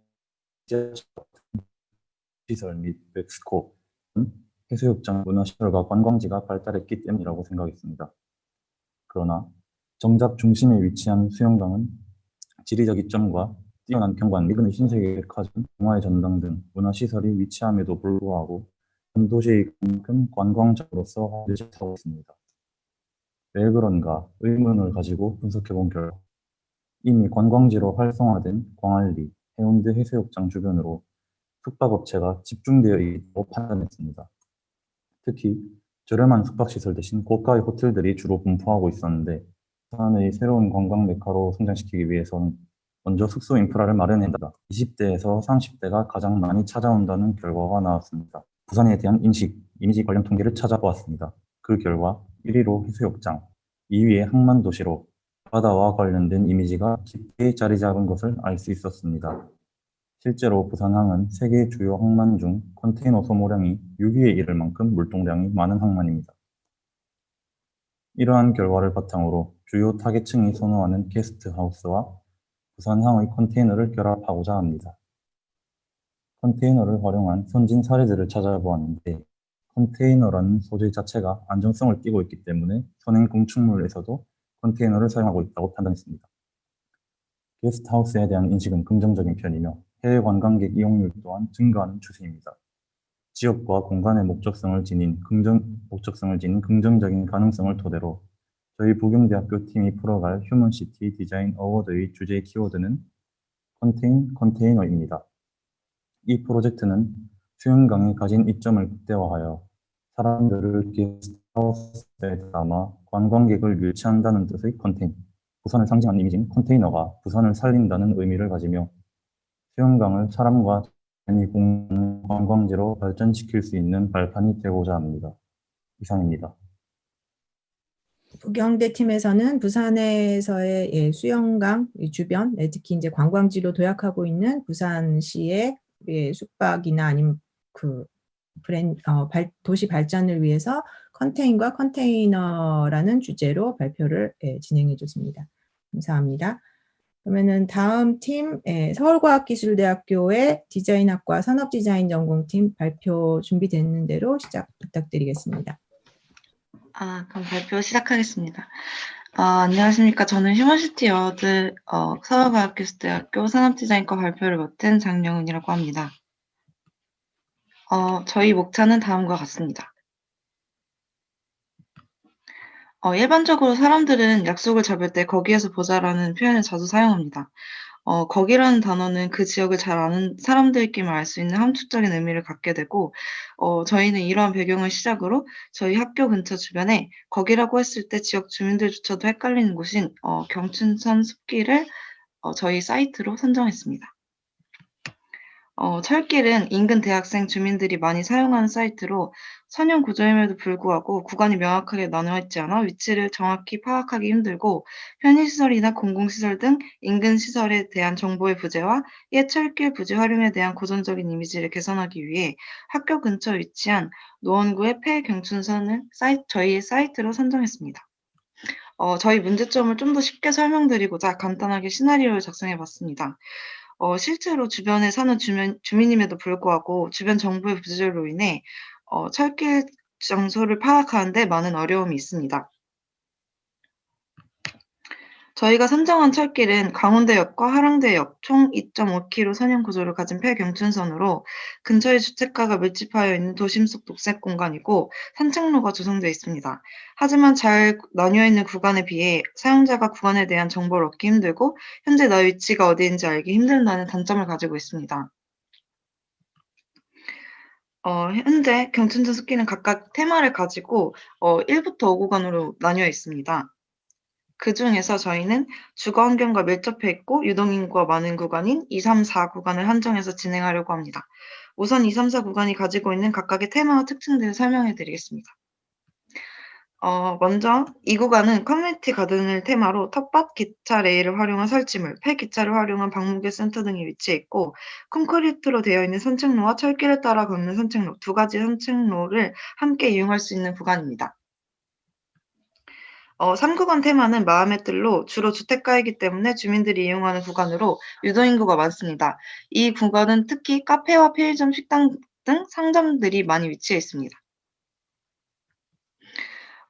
시설 및 백스코 해수욕장 문화시설과 관광지가 발달했기 때문이라고 생각했습니다. 그러나 정작 중심에 위치한 수영장은 지리적 이점과 뛰어난 경관, 미근의 신세계 백화점, 동화의 전당 등 문화시설이 위치함에도 불구하고 도시만큼 관광적으로서 늦어하고 있습니다. 왜 그런가 의문을 가지고 분석해본 결과 이미 관광지로 활성화된 광안리, 해운대 해수욕장 주변으로 숙박업체가 집중되어 있다고 판단했습니다. 특히 저렴한 숙박시설 대신 고가의 호텔들이 주로 분포하고 있었는데 부산의 새로운 관광 메카로 성장시키기 위해서는 먼저 숙소 인프라를 마련해야 한다. 20대에서 30대가 가장 많이 찾아온다는 결과가 나왔습니다. 부산에 대한 인식, 이미지 관련 통계를 찾아보았습니다. 그 결과 1위로 해수욕장, 2위에 항만도시로 바다와 관련된 이미지가 깊게 자리 잡은 것을 알 수 있었습니다. 실제로 부산항은 세계 주요 항만 중 컨테이너 소모량이 6위에 이를 만큼 물동량이 많은 항만입니다. 이러한 결과를 바탕으로 주요 타겟층이 선호하는 게스트하우스와 부산항의 컨테이너를 결합하고자 합니다. 컨테이너를 활용한 선진 사례들을 찾아보았는데 컨테이너라는 소재 자체가 안정성을 띠고 있기 때문에 선행 건축물에서도 컨테이너를 사용하고 있다고 판단했습니다. 게스트하우스에 대한 인식은 긍정적인 편이며 해외 관광객 이용률 또한 증가하는 추세입니다. 지역과 공간의 목적성을 지닌 긍정, 목적성을 지닌 긍정적인 가능성을 토대로 저희 부경대학교 팀이 풀어갈 휴먼시티 디자인 어워드의 주제 키워드는 contain container입니다. 이 프로젝트는 수영강이 가진 이점을 극대화하여 사람들을 게스트하우스에 담아 관광객을 유치한다는 뜻의 컨테인, 부산을 상징하는 이미지인 컨테이너가 부산을 살린다는 의미를 가지며 수영강을 사람과 이 공- 관광지로 발전시킬 수 있는 발판이 되고자 합니다. 이상입니다. 부경대 팀에서는 부산에서의 예, 수영강 이 주변, 예, 특히 이제 관광지로 도약하고 있는 부산시의 예, 숙박이나 아니면 그 브랜 어, 발- 도시 발전을 위해서 컨테인과 컨테이너라는 주제로 발표를 예, 진행해 줬습니다. 감사합니다. 그러면은 다음 팀 예, 서울과학기술대학교의 디자인학과 산업디자인 전공팀 발표 준비되는 대로 시작 부탁드리겠습니다. 아, 그럼 발표 시작하겠습니다. 아, 안녕하십니까. 저는 휴먼시티 여드 어, 서울과학기술대학교 산업디자인과 발표를 맡은 장영은이라고 합니다. 어, 저희 목차는 다음과 같습니다. 어, 일반적으로 사람들은 약속을 잡을 때 거기에서 보자라는 표현을 자주 사용합니다. 어, 거기라는 단어는 그 지역을 잘 아는 사람들끼리만 알 수 있는 함축적인 의미를 갖게 되고, 어, 저희는 이러한 배경을 시작으로 저희 학교 근처 주변에 거기라고 했을 때 지역 주민들조차도 헷갈리는 곳인 어, 경춘선 숲길을 어, 저희 사이트로 선정했습니다. 어, 철길은 인근 대학생 주민들이 많이 사용하는 사이트로 선형 구조임에도 불구하고 구간이 명확하게 나누어 있지 않아 위치를 정확히 파악하기 힘들고 편의시설이나 공공시설 등 인근 시설에 대한 정보의 부재와 옛 철길 부지 활용에 대한 고전적인 이미지를 개선하기 위해 학교 근처 위치한 노원구의 폐경춘선을 사이, 저희의 사이트로 선정했습니다. 어, 저희 문제점을 좀 더 쉽게 설명드리고자 간단하게 시나리오를 작성해 봤습니다. 어, 실제로 주변에 사는 주민, 주민임에도 불구하고 주변 정보의 부재로 인해 어, 철길 장소를 파악하는 데 많은 어려움이 있습니다. 저희가 선정한 철길은 강원대역과 하랑대역 총 2.5km 선형 구조를 가진 폐경춘선으로 근처의 주택가가 밀집하여 있는 도심 속 녹색 공간이고 산책로가 조성되어 있습니다. 하지만 잘 나뉘어 있는 구간에 비해 사용자가 구간에 대한 정보를 얻기 힘들고 현재 나의 위치가 어디인지 알기 힘든다는 단점을 가지고 있습니다. 어, 현재 경춘선 숲길은 각각 테마를 가지고 어, 1부터 5구간으로 나뉘어 있습니다. 그 중에서 저희는 주거 환경과 밀접해 있고 유동인구가 많은 구간인 2, 3, 4 구간을 한정해서 진행하려고 합니다. 우선 2, 3, 4 구간이 가지고 있는 각각의 테마와 특징들을 설명해 드리겠습니다. 어, 먼저 이 구간은 community garden을 테마로 텃밭, 기차, 레일을 활용한 설치물, 폐기차를 활용한 방문객 센터 등이 위치해 있고 콘크리트로 되어 있는 산책로와 철길을 따라 걷는 산책로 두 가지 산책로를 함께 이용할 수 있는 구간입니다. 어, 3구간 테마는 마음의 뜰로 주로 주택가이기 때문에 주민들이 이용하는 구간으로 유동인구가 많습니다. 이 구간은 특히 카페와 편의점, 식당 등 상점들이 많이 위치해 있습니다.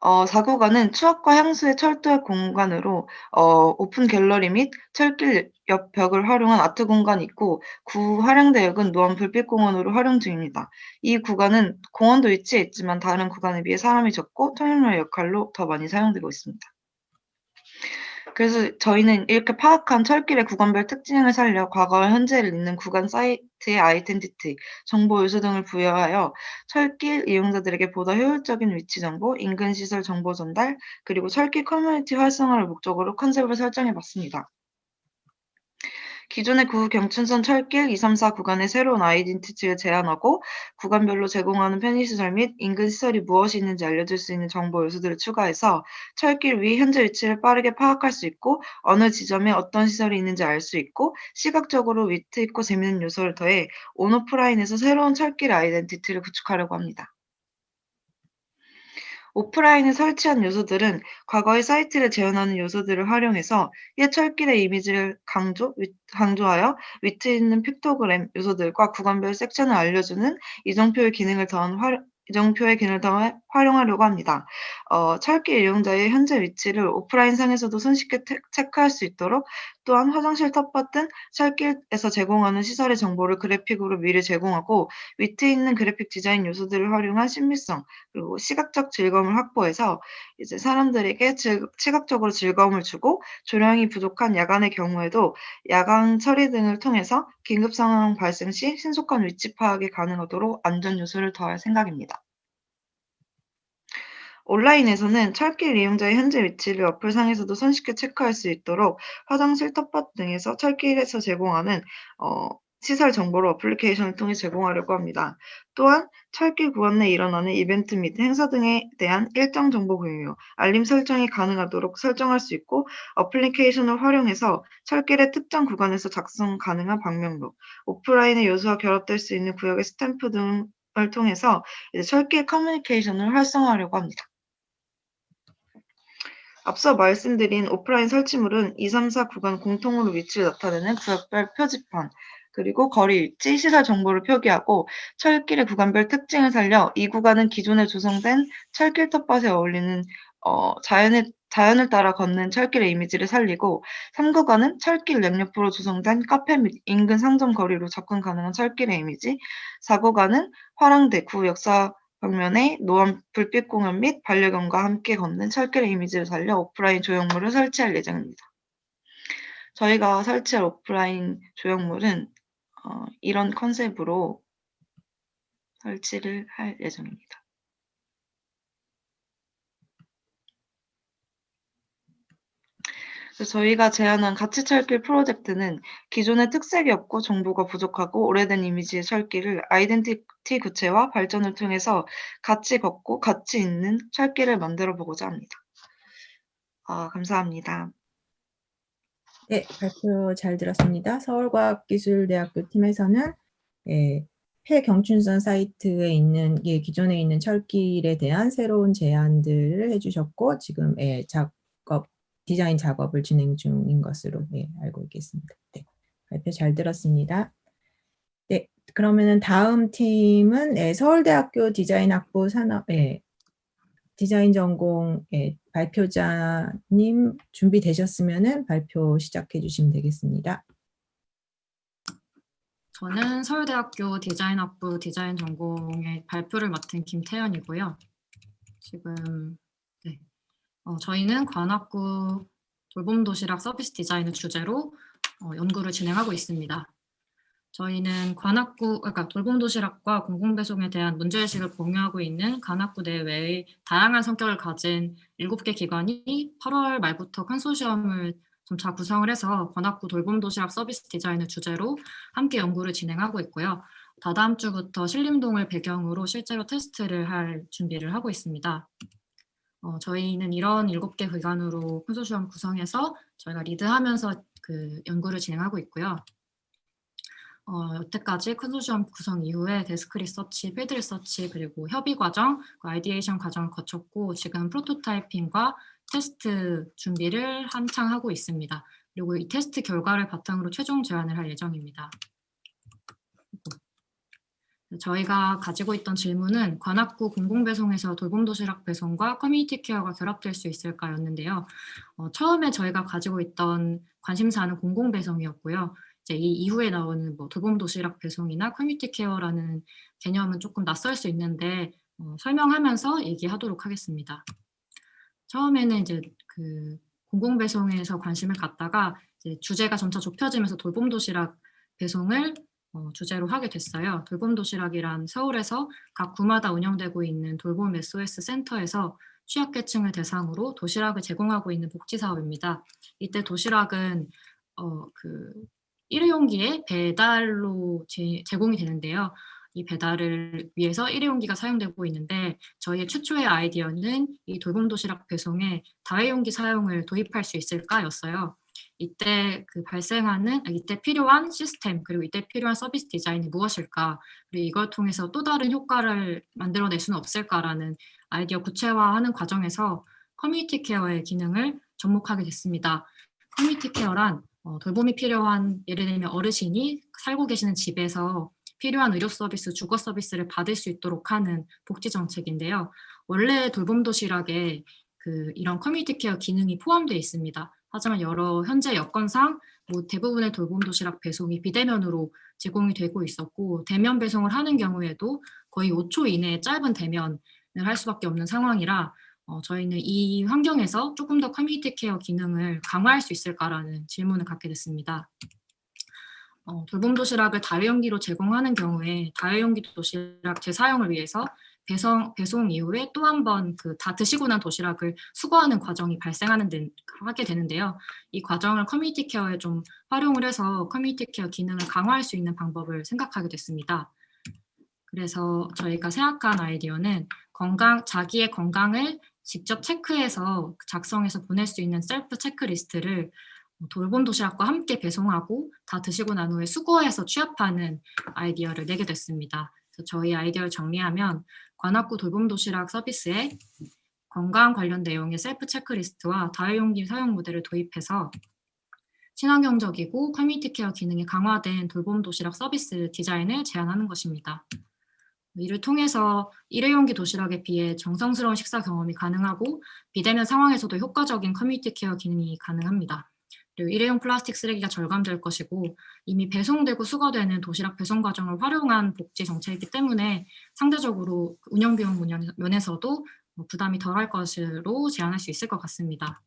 어, 4구간은 추억과 향수의 철도의 공간으로 어, 오픈 갤러리 및 철길 옆 벽을 활용한 아트 공간이 있고 구 화량대역은 노원 불빛공원으로 활용 중입니다. 이 구간은 공원도 위치해 있지만 다른 구간에 비해 사람이 적고 통행로의 역할로 더 많이 사용되고 있습니다. 그래서 저희는 이렇게 파악한 철길의 구간별 특징을 살려 과거와 현재를 잇는 구간 사이트의 identity, 정보 요소 등을 부여하여 철길 이용자들에게 보다 효율적인 위치 정보, 인근 시설 정보 전달, 그리고 철길 커뮤니티 활성화를 목적으로 컨셉을 설정해 봤습니다. 기존의 구 경춘선 철길 234 구간의 새로운 identity를 제안하고 구간별로 제공하는 편의시설 및 인근 시설이 무엇이 있는지 알려줄 수 있는 정보 요소들을 추가해서 철길 위 현재 위치를 빠르게 파악할 수 있고 어느 지점에 어떤 시설이 있는지 알 수 있고 시각적으로 위트 있고 재미있는 요소를 더해 온오프라인에서 새로운 철길 아이덴티티를 구축하려고 합니다. 오프라인에 설치한 요소들은 과거의 사이트를 재현하는 요소들을 활용해서 옛 철길의 이미지를 강조, 위, 강조하여 위트 있는 픽토그램 요소들과 구간별 섹션을 알려주는 이정표의 기능을 더한 활, 이정표의 기능을 더 활용하려고 합니다. 어, 철길 이용자의 현재 위치를 오프라인 상에서도 손쉽게 테, 체크할 수 있도록 또한 화장실 텃밭 등 철길에서 제공하는 시설의 정보를 그래픽으로 미리 제공하고 위트 있는 그래픽 디자인 요소들을 활용한 신비성 그리고 시각적 즐거움을 확보해서 이제 사람들에게 즐, 시각적으로 즐거움을 주고 조량이 부족한 야간의 경우에도 야간 처리 등을 통해서 긴급 상황 발생 시 신속한 위치 파악이 가능하도록 안전 요소를 더할 생각입니다. 온라인에서는 철길 이용자의 현재 위치를 어플상에서도 손쉽게 체크할 수 있도록 화장실 텃밭 등에서 철길에서 제공하는 어, 시설 정보를 어플리케이션을 통해 제공하려고 합니다. 또한 철길 구간 내 일어나는 이벤트 및 행사 등에 대한 일정 정보 공유, 알림 설정이 가능하도록 설정할 수 있고 어플리케이션을 활용해서 철길의 특정 구간에서 작성 가능한 방명록, 오프라인의 요소와 결합될 수 있는 구역의 스탬프 등을 통해서 철길 커뮤니케이션을 활성화하려고 합니다. 앞서 말씀드린 오프라인 설치물은 2, 3, 4 구간 공통으로 위치를 나타내는 구역별 표지판, 그리고 거리 일지, 시설 정보를 표기하고 철길의 구간별 특징을 살려 이 구간은 기존에 조성된 철길 텃밭에 어울리는 어, 자연의, 자연을 따라 걷는 철길의 이미지를 살리고 3구간은 철길 양옆으로 조성된 카페 및 인근 상점 거리로 접근 가능한 철길의 이미지 4구간은 화랑대 구 역사 벽면에 노안 불빛 공연 및 반려견과 함께 걷는 철길의 이미지를 살려 오프라인 조형물을 설치할 예정입니다. 저희가 설치할 오프라인 조형물은 어, 이런 컨셉으로 설치를 할 예정입니다. 저희가 제안한 가치 철길 프로젝트는 기존의 특색이 없고 정보가 부족하고 오래된 이미지의 철길을 아이덴티티 구체화 발전을 통해서 같이 걷고 가치 있는 철길을 만들어 보고자 합니다. 아, 감사합니다. 네, 발표 잘 들었습니다. 서울과학기술대학교 팀에서는 예, 폐경춘선 사이트에 있는 예, 기존에 있는 철길에 대한 새로운 제안들을 해주셨고 지금 예, 작업 디자인 작업을 진행 중인 것으로 예, 알고 있겠습니다. 네, 발표 잘 들었습니다. 네, 그러면은 다음 팀은 예, 서울대학교 디자인학부 산업 예, 디자인 전공 예, 발표자님 준비되셨으면 발표 시작해 주시면 되겠습니다. 저는 서울대학교 디자인학부 디자인 전공의 발표를 맡은 김태연이고요. 지금 네. 어, 저희는 관악구 돌봄 도시락 서비스 디자인을 주제로 어, 연구를 진행하고 있습니다. 저희는 관악구, 그러니까 돌봄 도시락과 공공배송에 대한 문제의식을 공유하고 있는 관악구 내외의 다양한 성격을 가진 7개 기관이 8월 말부터 컨소시엄을 점차 구성을 해서 관악구 돌봄 도시락 서비스 디자인을 주제로 함께 연구를 진행하고 있고요. 다다음 주부터 신림동을 배경으로 실제로 테스트를 할 준비를 하고 있습니다. 어, 저희는 이런 7개 기관으로 컨소시엄 구성해서 저희가 리드하면서 그 연구를 진행하고 있고요. 어, 여태까지 컨소시엄 구성 이후에 desk research, field research, 그리고 협의 과정, 그 ideation 과정을 거쳤고 지금 prototyping과 테스트 준비를 한창 하고 있습니다. 그리고 이 테스트 결과를 바탕으로 최종 제안을 할 예정입니다. 저희가 가지고 있던 질문은 관악구 공공배송에서 돌봄도시락 배송과 community care가 결합될 수 있을까였는데요. 어, 처음에 저희가 가지고 있던 관심사는 공공배송이었고요. 이제 이 이후에 나오는 뭐 돌봄도시락 배송이나 community care라는 개념은 조금 낯설 수 있는데 어, 설명하면서 얘기하도록 하겠습니다. 처음에는 이제 그 공공배송에서 관심을 갖다가 이제 주제가 점차 좁혀지면서 돌봄도시락 배송을 어, 주제로 하게 됐어요. 돌봄 도시락이란 서울에서 각 구마다 운영되고 있는 돌봄 SOS 센터에서 취약계층을 대상으로 도시락을 제공하고 있는 복지사업입니다. 이때 도시락은 어, 그 일회용기에 배달로 제, 제공이 되는데요. 이 배달을 위해서 일회용기가 사용되고 있는데 저희의 최초의 아이디어는 이 돌봄 도시락 배송에 다회용기 사용을 도입할 수 있을까였어요. 이때 그 발생하는 이때 필요한 시스템 그리고 이때 필요한 서비스 디자인이 무엇일까 그리고 이걸 통해서 또 다른 효과를 만들어낼 수는 없을까라는 아이디어 구체화하는 과정에서 커뮤니티 케어의 기능을 접목하게 됐습니다. 커뮤니티 케어란 어, 돌봄이 필요한 예를 들면 어르신이 살고 계시는 집에서 필요한 의료 서비스, 주거 서비스를 받을 수 있도록 하는 복지 정책인데요. 원래 돌봄 도시락에 그 이런 커뮤니티 케어 기능이 포함되어 있습니다. 하지만 여러 현재 여건상 뭐 대부분의 돌봄 도시락 배송이 비대면으로 제공이 되고 있었고 대면 배송을 하는 경우에도 거의 5초 이내에 짧은 대면을 할 수밖에 없는 상황이라 어, 저희는 이 환경에서 조금 더 커뮤니티 케어 기능을 강화할 수 있을까라는 질문을 갖게 됐습니다. 어, 돌봄 도시락을 다회용기로 제공하는 경우에 다회용기 도시락 재사용을 위해서 배송, 배송 이후에 또 한 번 그 다 드시고 난 도시락을 수거하는 과정이 발생하는 데, 하게 되는데요. 이 과정을 커뮤니티 케어에 좀 활용을 해서 커뮤니티 케어 기능을 강화할 수 있는 방법을 생각하게 됐습니다. 그래서 저희가 생각한 아이디어는 건강, 자기의 건강을 직접 체크해서 작성해서 보낼 수 있는 셀프 체크리스트를 돌봄 도시락과 함께 배송하고 다 드시고 난 후에 수거해서 취합하는 아이디어를 내게 됐습니다. 저희 아이디어를 정리하면 관악구 돌봄 도시락 서비스에 건강 관련 내용의 셀프 체크리스트와 다회용기 사용 모델을 도입해서 친환경적이고 커뮤니티 케어 기능이 강화된 돌봄 도시락 서비스 디자인을 제안하는 것입니다. 이를 통해서 일회용기 도시락에 비해 정성스러운 식사 경험이 가능하고 비대면 상황에서도 효과적인 커뮤니티 케어 기능이 가능합니다. 그리고 일회용 플라스틱 쓰레기가 절감될 것이고 이미 배송되고 수거되는 도시락 배송 과정을 활용한 복지 정책이기 때문에 상대적으로 운영 비용 면에서도 뭐 부담이 덜할 것으로 제안할 수 있을 것 같습니다.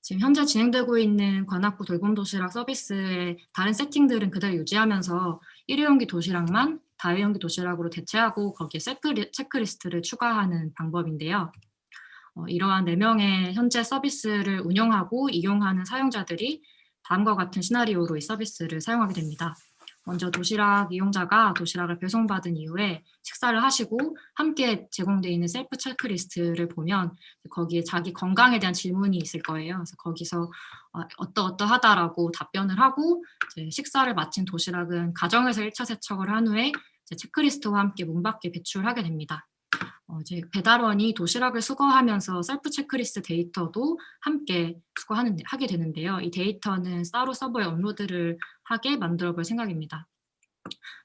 지금 현재 진행되고 있는 관악구 돌봄 도시락 서비스의 다른 세팅들은 그대로 유지하면서 일회용기 도시락만 다회용기 도시락으로 대체하고 거기에 체크리, 체크리스트를 추가하는 방법인데요. 어, 이러한 4명의 현재 서비스를 운영하고 이용하는 사용자들이 다음과 같은 시나리오로 이 서비스를 사용하게 됩니다. 먼저 도시락 이용자가 도시락을 배송받은 이후에 식사를 하시고 함께 제공되어 있는 셀프 체크리스트를 보면 거기에 자기 건강에 대한 질문이 있을 거예요. 그래서 거기서 어떠어떠하다라고 답변을 하고 식사를 마친 도시락은 가정에서 1차 세척을 한 후에 체크리스트와 함께 문 밖에 배출하게 됩니다. 어, 이제 배달원이 도시락을 수거하면서 셀프 체크리스트 데이터도 함께 수거하는 하게 되는데요. 이 데이터는 따로 서버에 업로드를 하게 만들어 볼 생각입니다.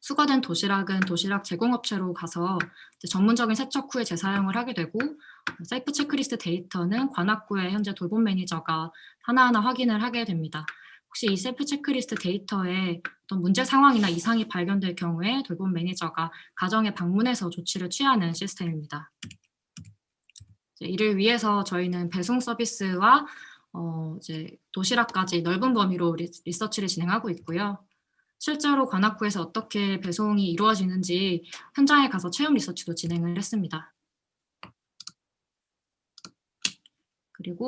수거된 도시락은 도시락 제공업체로 가서 전문적인 세척 후에 재사용을 하게 되고 셀프 체크리스트 데이터는 관악구의 현재 돌봄 매니저가 하나하나 확인을 하게 됩니다. 혹시 이 셀프 체크리스트 데이터에 어떤 문제 상황이나 이상이 발견될 경우에 돌봄 매니저가 가정에 방문해서 조치를 취하는 시스템입니다. 이를 위해서 저희는 배송 서비스와 어 이제 도시락까지 넓은 범위로 리서치를 진행하고 있고요. 실제로 관악구에서 어떻게 배송이 이루어지는지 현장에 가서 체험 리서치도 진행을 했습니다. 그리고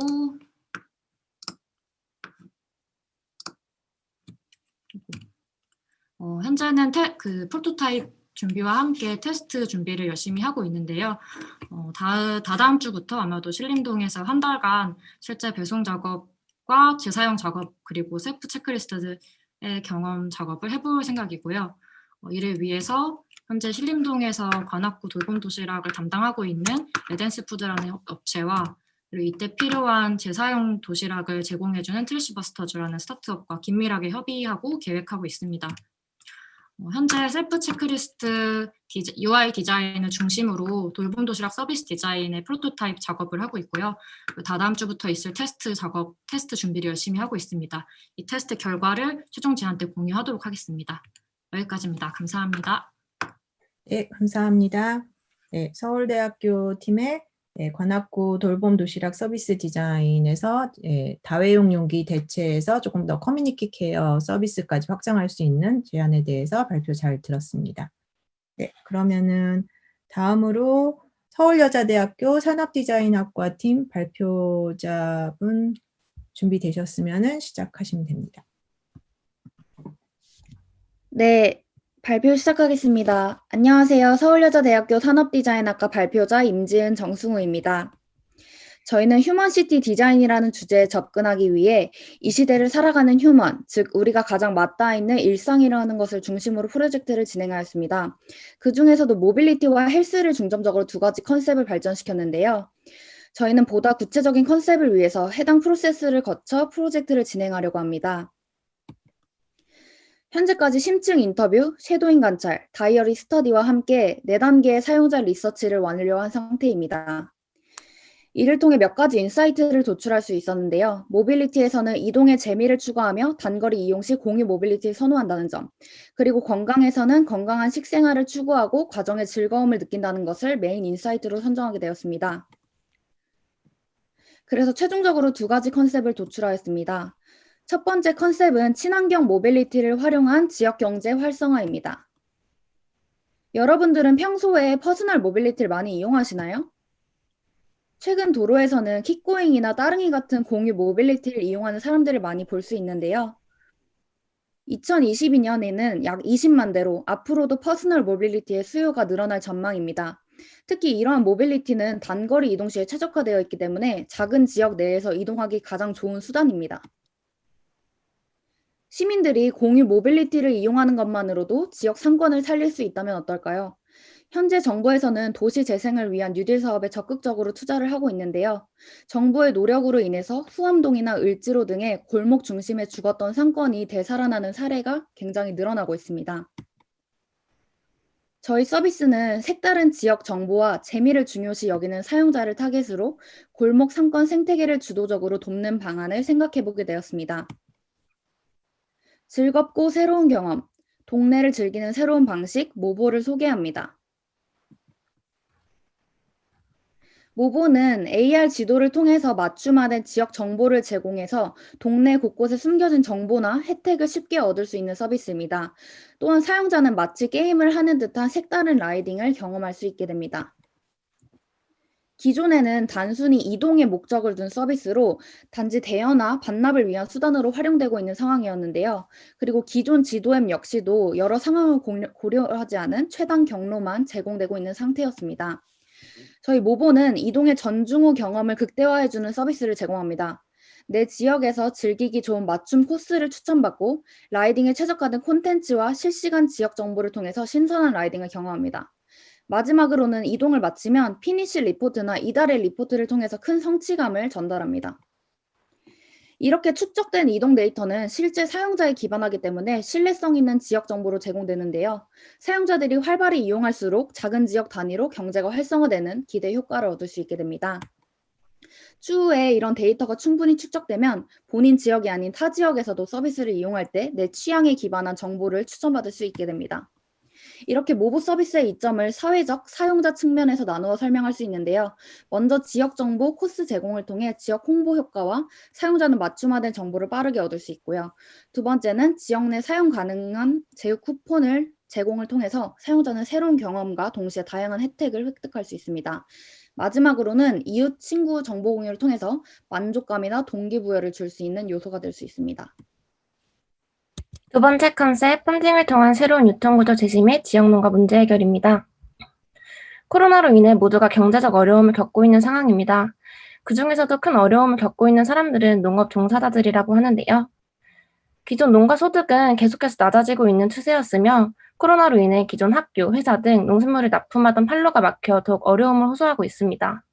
어, 현재는 테, 그 프로토타입 준비와 함께 테스트 준비를 열심히 하고 있는데요. 어, 다, 다다음 주부터 아마도 신림동에서 한 달간 실제 배송 작업과 재사용 작업 그리고 셀프 체크리스트의 경험 작업을 해볼 생각이고요. 어, 이를 위해서 현재 신림동에서 관악구 돌봄 도시락을 담당하고 있는 레덴스 푸드라는 업체와 그리고 이때 필요한 재사용 도시락을 제공해주는 트래쉬버스터즈라는 스타트업과 긴밀하게 협의하고 계획하고 있습니다. 어, 현재 셀프 체크리스트 디자, UI 디자인을 중심으로 돌봄 도시락 서비스 디자인의 프로토타입 작업을 하고 있고요. 다다음 주부터 있을 테스트 작업, 테스트 준비를 열심히 하고 있습니다. 이 테스트 결과를 최종 때 공유하도록 하겠습니다. 여기까지입니다. 감사합니다. 네, 감사합니다. 네, 서울대학교 팀의 예, 관악구 돌봄 도시락 서비스 디자인에서 예, 다회용 용기 대체해서 조금 더 커뮤니티 케어 서비스까지 확장할 수 있는 제안에 대해서 발표 잘 들었습니다. 네, 그러면은 다음으로 서울여자대학교 산업디자인학과 팀 발표자분 준비되셨으면 시작하시면 됩니다. 네, 발표 시작하겠습니다. 안녕하세요. 서울여자대학교 산업디자인학과 발표자 임지은 정승우입니다. 저희는 휴먼시티 디자인이라는 주제에 접근하기 위해 이 시대를 살아가는 human, 즉 우리가 가장 맞닿아 있는 일상이라는 것을 중심으로 프로젝트를 진행하였습니다. 그 중에서도 모빌리티와 헬스를 중점적으로 두 가지 컨셉을 발전시켰는데요. 저희는 보다 구체적인 컨셉을 위해서 해당 프로세스를 거쳐 프로젝트를 진행하려고 합니다. 현재까지 심층 인터뷰, shadowing 관찰, diary study와 함께 4단계의 사용자 리서치를 완료한 상태입니다. 이를 통해 몇 가지 insight를 도출할 수 있었는데요. 모빌리티에서는 이동의 재미를 추가하며 단거리 이용 시 공유 모빌리티를 선호한다는 점, 그리고 건강에서는 건강한 식생활을 추구하고 과정의 즐거움을 느낀다는 것을 메인 insight로 선정하게 되었습니다. 그래서 최종적으로 두 가지 컨셉을 도출하였습니다. 첫 번째 컨셉은 친환경 모빌리티를 활용한 지역 경제 활성화입니다. 여러분들은 평소에 personal mobility를 많이 이용하시나요? 최근 도로에서는 킥고잉이나 따릉이 같은 공유 모빌리티를 이용하는 사람들을 많이 볼 수 있는데요. 2022년에는 약 20만 대로 앞으로도 personal mobility의 수요가 늘어날 전망입니다. 특히 이러한 모빌리티는 단거리 이동 시에 최적화되어 있기 때문에 작은 지역 내에서 이동하기 가장 좋은 수단입니다. 시민들이 공유 모빌리티를 이용하는 것만으로도 지역 상권을 살릴 수 있다면 어떨까요? 현재 정부에서는 도시 재생을 위한 뉴딜 사업에 적극적으로 투자를 하고 있는데요. 정부의 노력으로 인해서 후암동이나 을지로 등의 골목 중심에 죽었던 상권이 되살아나는 사례가 굉장히 늘어나고 있습니다. 저희 서비스는 색다른 지역 정보와 재미를 중요시 여기는 사용자를 타겟으로 골목 상권 생태계를 주도적으로 돕는 방안을 생각해 보게 되었습니다. 즐겁고 새로운 경험, 동네를 즐기는 새로운 방식, 모보를 소개합니다. 모보는 AR 지도를 통해서 맞춤화된 지역 정보를 제공해서 동네 곳곳에 숨겨진 정보나 혜택을 쉽게 얻을 수 있는 서비스입니다. 또한 사용자는 마치 게임을 하는 듯한 색다른 라이딩을 경험할 수 있게 됩니다. 기존에는 단순히 이동의 목적을 둔 서비스로 단지 대여나 반납을 위한 수단으로 활용되고 있는 상황이었는데요. 그리고 기존 지도앱 역시도 여러 상황을 고려하지 않은 최단 경로만 제공되고 있는 상태였습니다. 저희 모보는 이동의 전중후 경험을 극대화해주는 서비스를 제공합니다. 내 지역에서 즐기기 좋은 맞춤 코스를 추천받고 riding에 최적화된 콘텐츠와 실시간 지역 정보를 통해서 신선한 riding을 경험합니다. 마지막으로는 이동을 마치면 피니시 리포트나 이달의 리포트를 통해서 큰 성취감을 전달합니다. 이렇게 축적된 이동 데이터는 실제 사용자에 기반하기 때문에 신뢰성 있는 지역 정보로 제공되는데요. 사용자들이 활발히 이용할수록 작은 지역 단위로 경제가 활성화되는 기대 효과를 얻을 수 있게 됩니다. 추후에 이런 데이터가 충분히 축적되면 본인 지역이 아닌 타 지역에서도 서비스를 이용할 때 내 취향에 기반한 정보를 추천받을 수 있게 됩니다. 이렇게 모브 서비스의 이점을 사회적, 사용자 측면에서 나누어 설명할 수 있는데요. 먼저 지역 정보 코스 제공을 통해 지역 홍보 효과와 사용자는 맞춤화된 정보를 빠르게 얻을 수 있고요. 두 번째는 지역 내 사용 가능한 제휴 쿠폰을 제공을 통해서 사용자는 새로운 경험과 동시에 다양한 혜택을 획득할 수 있습니다. 마지막으로는 이웃, 친구 정보 공유를 통해서 만족감이나 동기부여를 줄 수 있는 요소가 될 수 있습니다. 두 번째 컨셉, 펀딩을 통한 새로운 유통구조 제시 및 지역농가 문제 해결입니다. 코로나로 인해 모두가 경제적 어려움을 겪고 있는 상황입니다. 그 중에서도 큰 어려움을 겪고 있는 사람들은 농업 종사자들이라고 하는데요. 기존 농가 소득은 계속해서 낮아지고 있는 추세였으며 코로나로 인해 기존 학교, 회사 등 농산물을 납품하던 판로가 막혀 더욱 어려움을 호소하고 있습니다.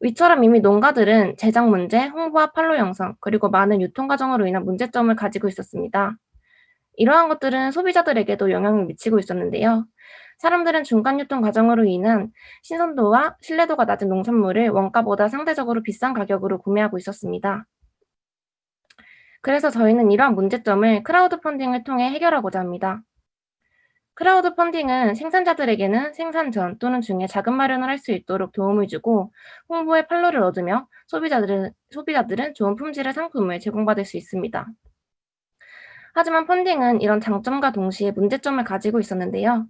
위처럼 이미 농가들은 제작 문제, 홍보와 판로 형성, 그리고 많은 유통 과정으로 인한 문제점을 가지고 있었습니다. 이러한 것들은 소비자들에게도 영향을 미치고 있었는데요. 사람들은 중간 유통 과정으로 인한 신선도와 신뢰도가 낮은 농산물을 원가보다 상대적으로 비싼 가격으로 구매하고 있었습니다. 그래서 저희는 이러한 문제점을 크라우드 펀딩을 통해 해결하고자 합니다. 크라우드 펀딩은 생산자들에게는 생산 전 또는 중에 자금 마련을 할 수 있도록 도움을 주고 홍보의 판로를 얻으며 소비자들은, 소비자들은 좋은 품질의 상품을 제공받을 수 있습니다. 하지만 펀딩은 이런 장점과 동시에 문제점을 가지고 있었는데요.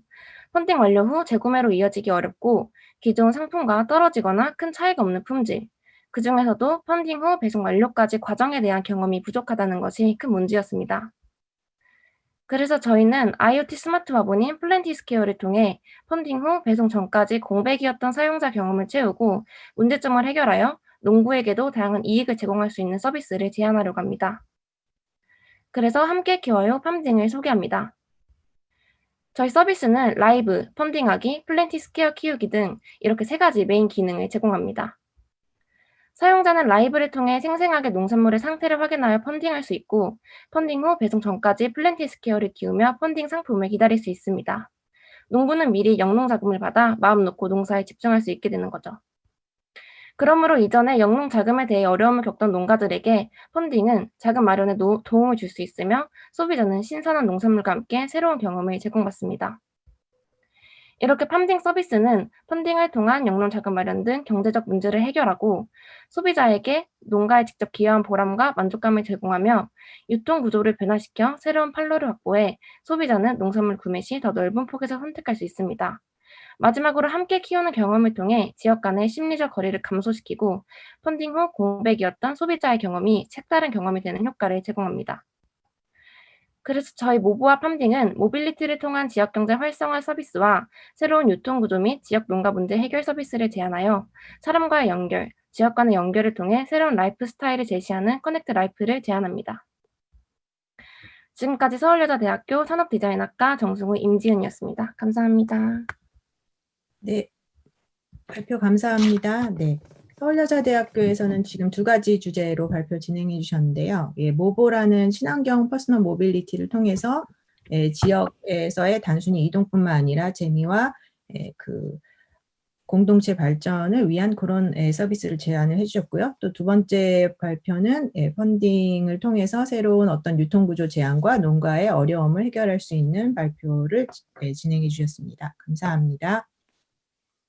펀딩 완료 후 재구매로 이어지기 어렵고 기존 상품과 떨어지거나 큰 차이가 없는 품질, 그 중에서도 펀딩 후 배송 완료까지 과정에 대한 경험이 부족하다는 것이 큰 문제였습니다. 그래서 저희는 IoT 스마트 화분인 플랜티스케어를 통해 펀딩 후 배송 전까지 공백이었던 사용자 경험을 채우고 문제점을 해결하여 농부에게도 다양한 이익을 제공할 수 있는 서비스를 제안하려고 합니다. 그래서 함께 키워요 펀딩을 소개합니다. 저희 서비스는 라이브, 펀딩하기, 플랜티스케어 키우기 등 이렇게 세 가지 메인 기능을 제공합니다. 사용자는 라이브를 통해 생생하게 농산물의 상태를 확인하여 펀딩할 수 있고 펀딩 후 배송 전까지 플랜티스케어를 키우며 펀딩 상품을 기다릴 수 있습니다. 농부는 미리 영농자금을 받아 마음 놓고 농사에 집중할 수 있게 되는 거죠. 그러므로 이전에 영농 자금에 대해 어려움을 겪던 농가들에게 펀딩은 자금 마련에 노, 도움을 줄 수 있으며 소비자는 신선한 농산물과 함께 새로운 경험을 제공받습니다. 이렇게 펀딩 서비스는 펀딩을 통한 영농 자금 마련 등 경제적 문제를 해결하고 소비자에게 농가에 직접 기여한 보람과 만족감을 제공하며 유통 구조를 변화시켜 새로운 판로를 확보해 소비자는 농산물 구매 시 더 넓은 폭에서 선택할 수 있습니다. 마지막으로 함께 키우는 경험을 통해 지역 간의 심리적 거리를 감소시키고 펀딩 후 공백이었던 소비자의 경험이 색다른 경험이 되는 효과를 제공합니다. 그래서 저희 모부와 펀딩은 mobility를 통한 지역경제 활성화 서비스와 새로운 유통구조 및 지역 농가 문제 해결 서비스를 제안하여 사람과의 연결, 지역 간의 연결을 통해 새로운 라이프 스타일을 제시하는 connect life를 제안합니다. 지금까지 서울여자대학교 산업디자인학과 정승우 임지은이었습니다. 감사합니다. 네, 발표 감사합니다. 네, 서울여자대학교에서는 지금 두 가지 주제로 발표 진행해 주셨는데요. 예, 모보라는 친환경 personal mobility를 통해서 예, 지역에서의 단순히 이동뿐만 아니라 재미와 예, 그 공동체 발전을 위한 그런 예, 서비스를 제안을 해주셨고요. 또 두 번째 발표는 예, 펀딩을 통해서 새로운 어떤 유통구조 제안과 농가의 어려움을 해결할 수 있는 발표를 예, 진행해 주셨습니다. 감사합니다.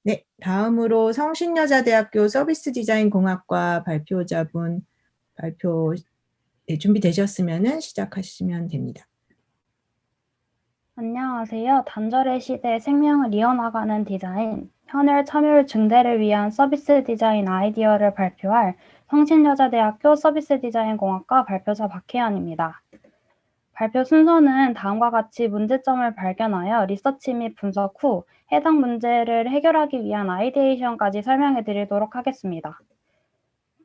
네, 다음으로 성신여자대학교 서비스 디자인 공학과 발표자분 발표 네, 준비되셨으면 시작하시면 됩니다. 안녕하세요. 단절의 시대에 생명을 이어나가는 디자인, 현을 참여율 증대를 위한 서비스 디자인 아이디어를 발표할 성신여자대학교 서비스 디자인 공학과 발표자 박혜연입니다. 발표 순서는 다음과 같이 문제점을 발견하여 리서치 및 분석 후 해당 문제를 해결하기 위한 아이디에이션까지 설명해 드리도록 하겠습니다.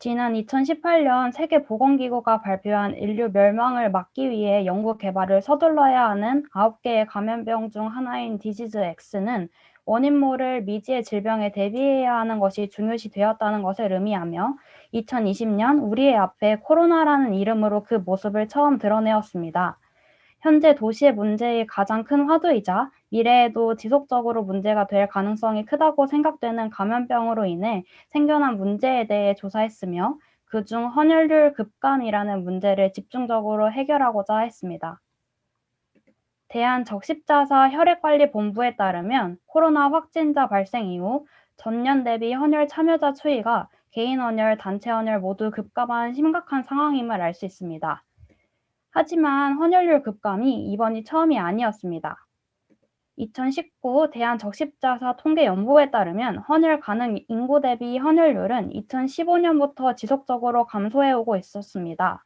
지난 2018년 세계보건기구가 발표한 인류 멸망을 막기 위해 연구 개발을 서둘러야 하는 9개의 감염병 중 하나인 디지즈 X는 원인 모를 미지의 질병에 대비해야 하는 것이 중요시 되었다는 것을 의미하며 2020년 우리의 앞에 코로나라는 이름으로 그 모습을 처음 드러내었습니다. 현재 도시의 문제의 가장 큰 화두이자 미래에도 지속적으로 문제가 될 가능성이 크다고 생각되는 감염병으로 인해 생겨난 문제에 대해 조사했으며 그중 헌혈률 급감이라는 문제를 집중적으로 해결하고자 했습니다. 대한적십자사 혈액관리본부에 따르면 코로나 확진자 발생 이후 전년 대비 헌혈 참여자 추이가 개인 헌혈, 단체 헌혈 모두 급감한 심각한 상황임을 알 수 있습니다. 하지만 헌혈률 급감이 이번이 처음이 아니었습니다. 2019 대한적십자사 통계연구에 따르면 헌혈 가능 인구 대비 헌혈률은 2015년부터 지속적으로 감소해 오고 있었습니다.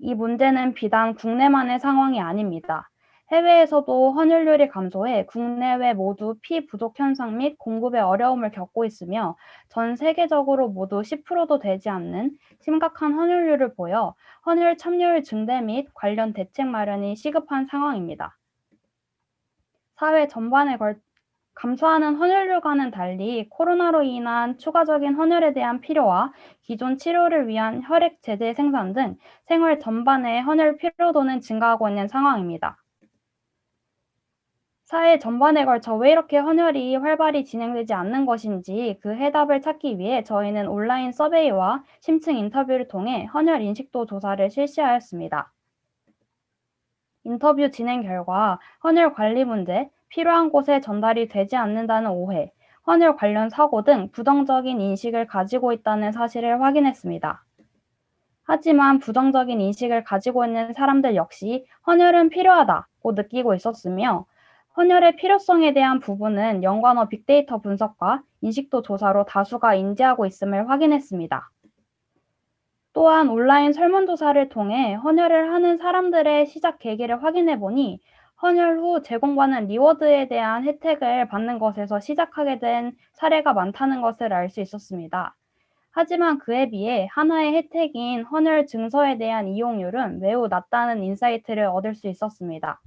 이 문제는 비단 국내만의 상황이 아닙니다. 해외에서도 헌혈률이 감소해 국내외 모두 피 부족 현상 및 공급에 어려움을 겪고 있으며 전 세계적으로 모두 10%도 되지 않는 심각한 헌혈률을 보여 헌혈 참여율 증대 및 관련 대책 마련이 시급한 상황입니다. 사회 전반에 걸 감소하는 헌혈률과는 달리 코로나로 인한 추가적인 헌혈에 대한 필요와 기존 치료를 위한 혈액 제제 생산 등 생활 전반의 헌혈 필요도는 증가하고 있는 상황입니다. 사회 전반에 걸쳐 왜 이렇게 헌혈이 활발히 진행되지 않는 것인지 그 해답을 찾기 위해 저희는 온라인 서베이와 심층 인터뷰를 통해 헌혈 인식도 조사를 실시하였습니다. 인터뷰 진행 결과 헌혈 관리 문제, 필요한 곳에 전달이 되지 않는다는 오해, 헌혈 관련 사고 등 부정적인 인식을 가지고 있다는 사실을 확인했습니다. 하지만 부정적인 인식을 가지고 있는 사람들 역시 헌혈은 필요하다고 느끼고 있었으며 헌혈의 필요성에 대한 부분은 연관어 빅데이터 분석과 인식도 조사로 다수가 인지하고 있음을 확인했습니다. 또한 온라인 설문조사를 통해 헌혈을 하는 사람들의 시작 계기를 확인해 보니 헌혈 후 제공받는 reward에 대한 혜택을 받는 것에서 시작하게 된 사례가 많다는 것을 알 수 있었습니다. 하지만 그에 비해 하나의 혜택인 헌혈 증서에 대한 이용률은 매우 낮다는 insight를 얻을 수 있었습니다.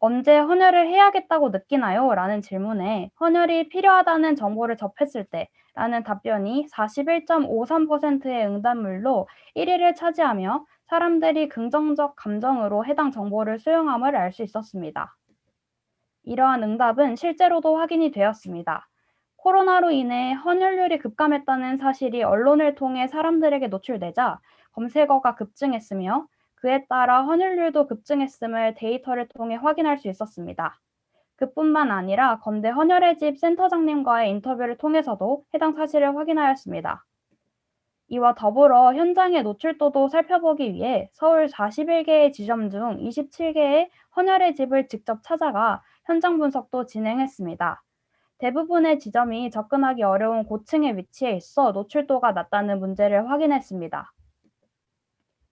언제 헌혈을 해야겠다고 느끼나요? 라는 질문에 헌혈이 필요하다는 정보를 접했을 때 라는 답변이 41.53%의 응답물로 1위를 차지하며 사람들이 긍정적 감정으로 해당 정보를 수용함을 알 수 있었습니다. 이러한 응답은 실제로도 확인이 되었습니다. 코로나로 인해 헌혈률이 급감했다는 사실이 언론을 통해 사람들에게 노출되자 검색어가 급증했으며 그에 따라 헌혈률도 급증했음을 데이터를 통해 확인할 수 있었습니다. 그뿐만 아니라 건대 헌혈의 집 센터장님과의 인터뷰를 통해서도 해당 사실을 확인하였습니다. 이와 더불어 현장의 노출도도 살펴보기 위해 서울 41개의 지점 중 27개의 헌혈의 집을 직접 찾아가 현장 분석도 진행했습니다. 대부분의 지점이 접근하기 어려운 고층에 위치해 있어 노출도가 낮다는 문제를 확인했습니다.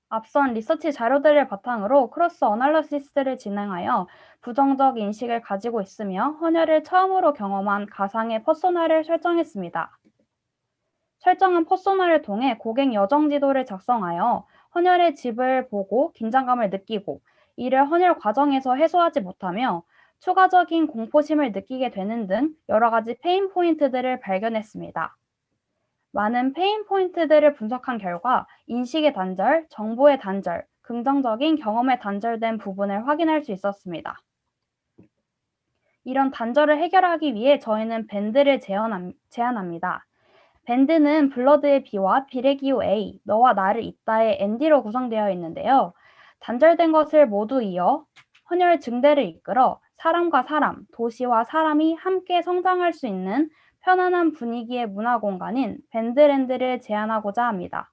앞선 리서치 자료들을 바탕으로 cross analysis를 진행하여 부정적 인식을 가지고 있으며 헌혈을 처음으로 경험한 가상의 persona를 설정했습니다. 설정한 persona를 통해 고객 여정 지도를 작성하여 헌혈의 집을 보고 긴장감을 느끼고 이를 헌혈 과정에서 해소하지 못하며 추가적인 공포심을 느끼게 되는 등 여러 가지 pain point들을 발견했습니다. 많은 pain point들을 분석한 결과 인식의 단절, 정보의 단절, 긍정적인 경험에 단절된 부분을 확인할 수 있었습니다. 이런 단절을 해결하기 위해 저희는 밴드를 제안합니다. 밴드는 blood의 B와 비의 기호 A, 너와 나를 잇다의 ND로 구성되어 있는데요. 단절된 것을 모두 이어 헌혈 증대를 이끌어 사람과 사람, 도시와 사람이 함께 성장할 수 있는 편안한 분위기의 문화 공간인 밴드랜드를 제안하고자 합니다.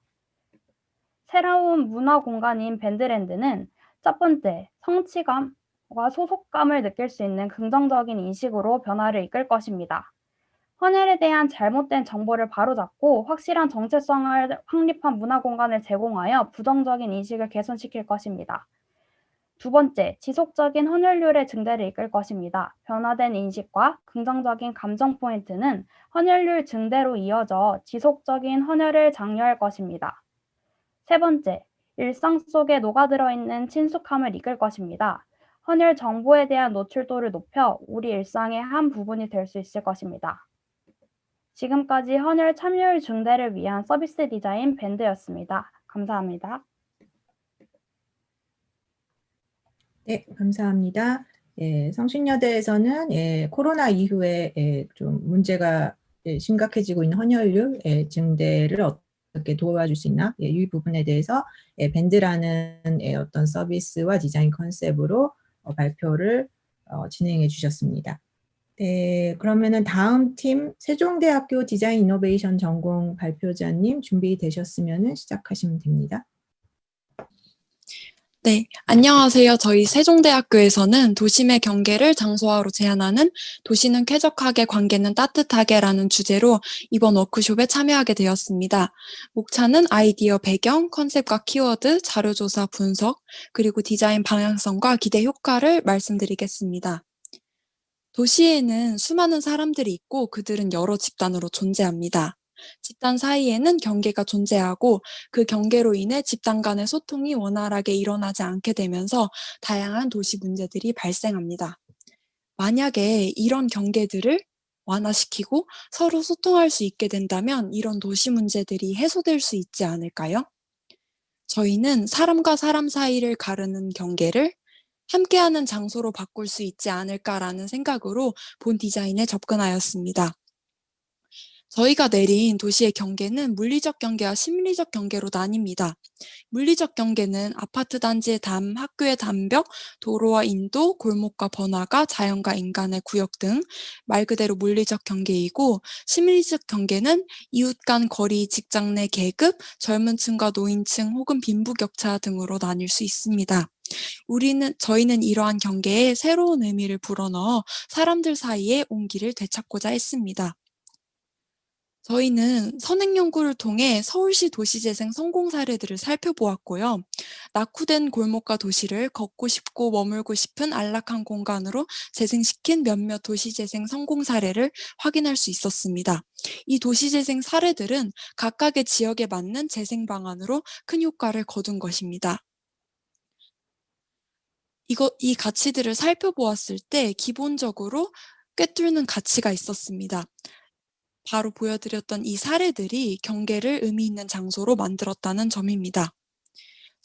새로운 문화 공간인 밴드랜드는 첫 번째, 성취감과 소속감을 느낄 수 있는 긍정적인 인식으로 변화를 이끌 것입니다. 헌혈에 대한 잘못된 정보를 바로잡고 확실한 정체성을 확립한 문화 공간을 제공하여 부정적인 인식을 개선시킬 것입니다. 두 번째, 지속적인 헌혈률의 증대를 이끌 것입니다. 변화된 인식과 긍정적인 감정 포인트는 헌혈률 증대로 이어져 지속적인 헌혈을 장려할 것입니다. 세 번째, 일상 속에 녹아들어 있는 친숙함을 이끌 것입니다. 헌혈 정보에 대한 노출도를 높여 우리 일상의 한 부분이 될 수 있을 것입니다. 지금까지 헌혈 참여율 증대를 위한 서비스 디자인 밴드였습니다. 감사합니다. 네, 감사합니다. 예, 성신여대에서는 예, 코로나 이후에 예, 좀 문제가 예, 심각해지고 있는 헌혈률 예, 증대를 어떻게 도와줄 수 있나 예, 이 부분에 대해서 예, 밴드라는 예, 어떤 서비스와 디자인 컨셉으로 어, 발표를 어, 진행해 주셨습니다. 네, 그러면은 다음 팀 세종대학교 디자인 이노베이션 전공 발표자님 준비되셨으면 시작하시면 됩니다. 네, 안녕하세요. 저희 세종대학교에서는 도심의 경계를 장소화로 제안하는 도시는 쾌적하게 관계는 따뜻하게 라는 주제로 이번 워크숍에 참여하게 되었습니다. 목차는 아이디어 배경, 컨셉과 키워드, 자료조사 분석, 그리고 디자인 방향성과 기대 효과를 말씀드리겠습니다. 도시에는 수많은 사람들이 있고 그들은 여러 집단으로 존재합니다. 집단 사이에는 경계가 존재하고 그 경계로 인해 집단 간의 소통이 원활하게 일어나지 않게 되면서 다양한 도시 문제들이 발생합니다. 만약에 이런 경계들을 완화시키고 서로 소통할 수 있게 된다면 이런 도시 문제들이 해소될 수 있지 않을까요? 저희는 사람과 사람 사이를 가르는 경계를 함께하는 장소로 바꿀 수 있지 않을까라는 생각으로 본 디자인에 접근하였습니다. 저희가 내린 도시의 경계는 물리적 경계와 심리적 경계로 나뉩니다. 물리적 경계는 아파트 단지의 담, 학교의 담벽, 도로와 인도, 골목과 번화가, 자연과 인간의 구역 등 말 그대로 물리적 경계이고 심리적 경계는 이웃 간 거리, 직장 내 계급, 젊은 층과 노인층 혹은 빈부격차 등으로 나뉠 수 있습니다. 우리는 저희는 이러한 경계에 새로운 의미를 불어넣어 사람들 사이의 온기를 되찾고자 했습니다. 저희는 선행 연구를 통해 서울시 도시재생 성공 사례들을 살펴보았고요. 낙후된 골목과 도시를 걷고 싶고 머물고 싶은 안락한 공간으로 재생시킨 몇몇 도시재생 성공 사례를 확인할 수 있었습니다. 이 도시재생 사례들은 각각의 지역에 맞는 재생 방안으로 큰 효과를 거둔 것입니다. 이거, 이 가치들을 살펴보았을 때 기본적으로 꿰뚫는 가치가 있었습니다. 바로 보여드렸던 이 사례들이 경계를 의미 있는 장소로 만들었다는 점입니다.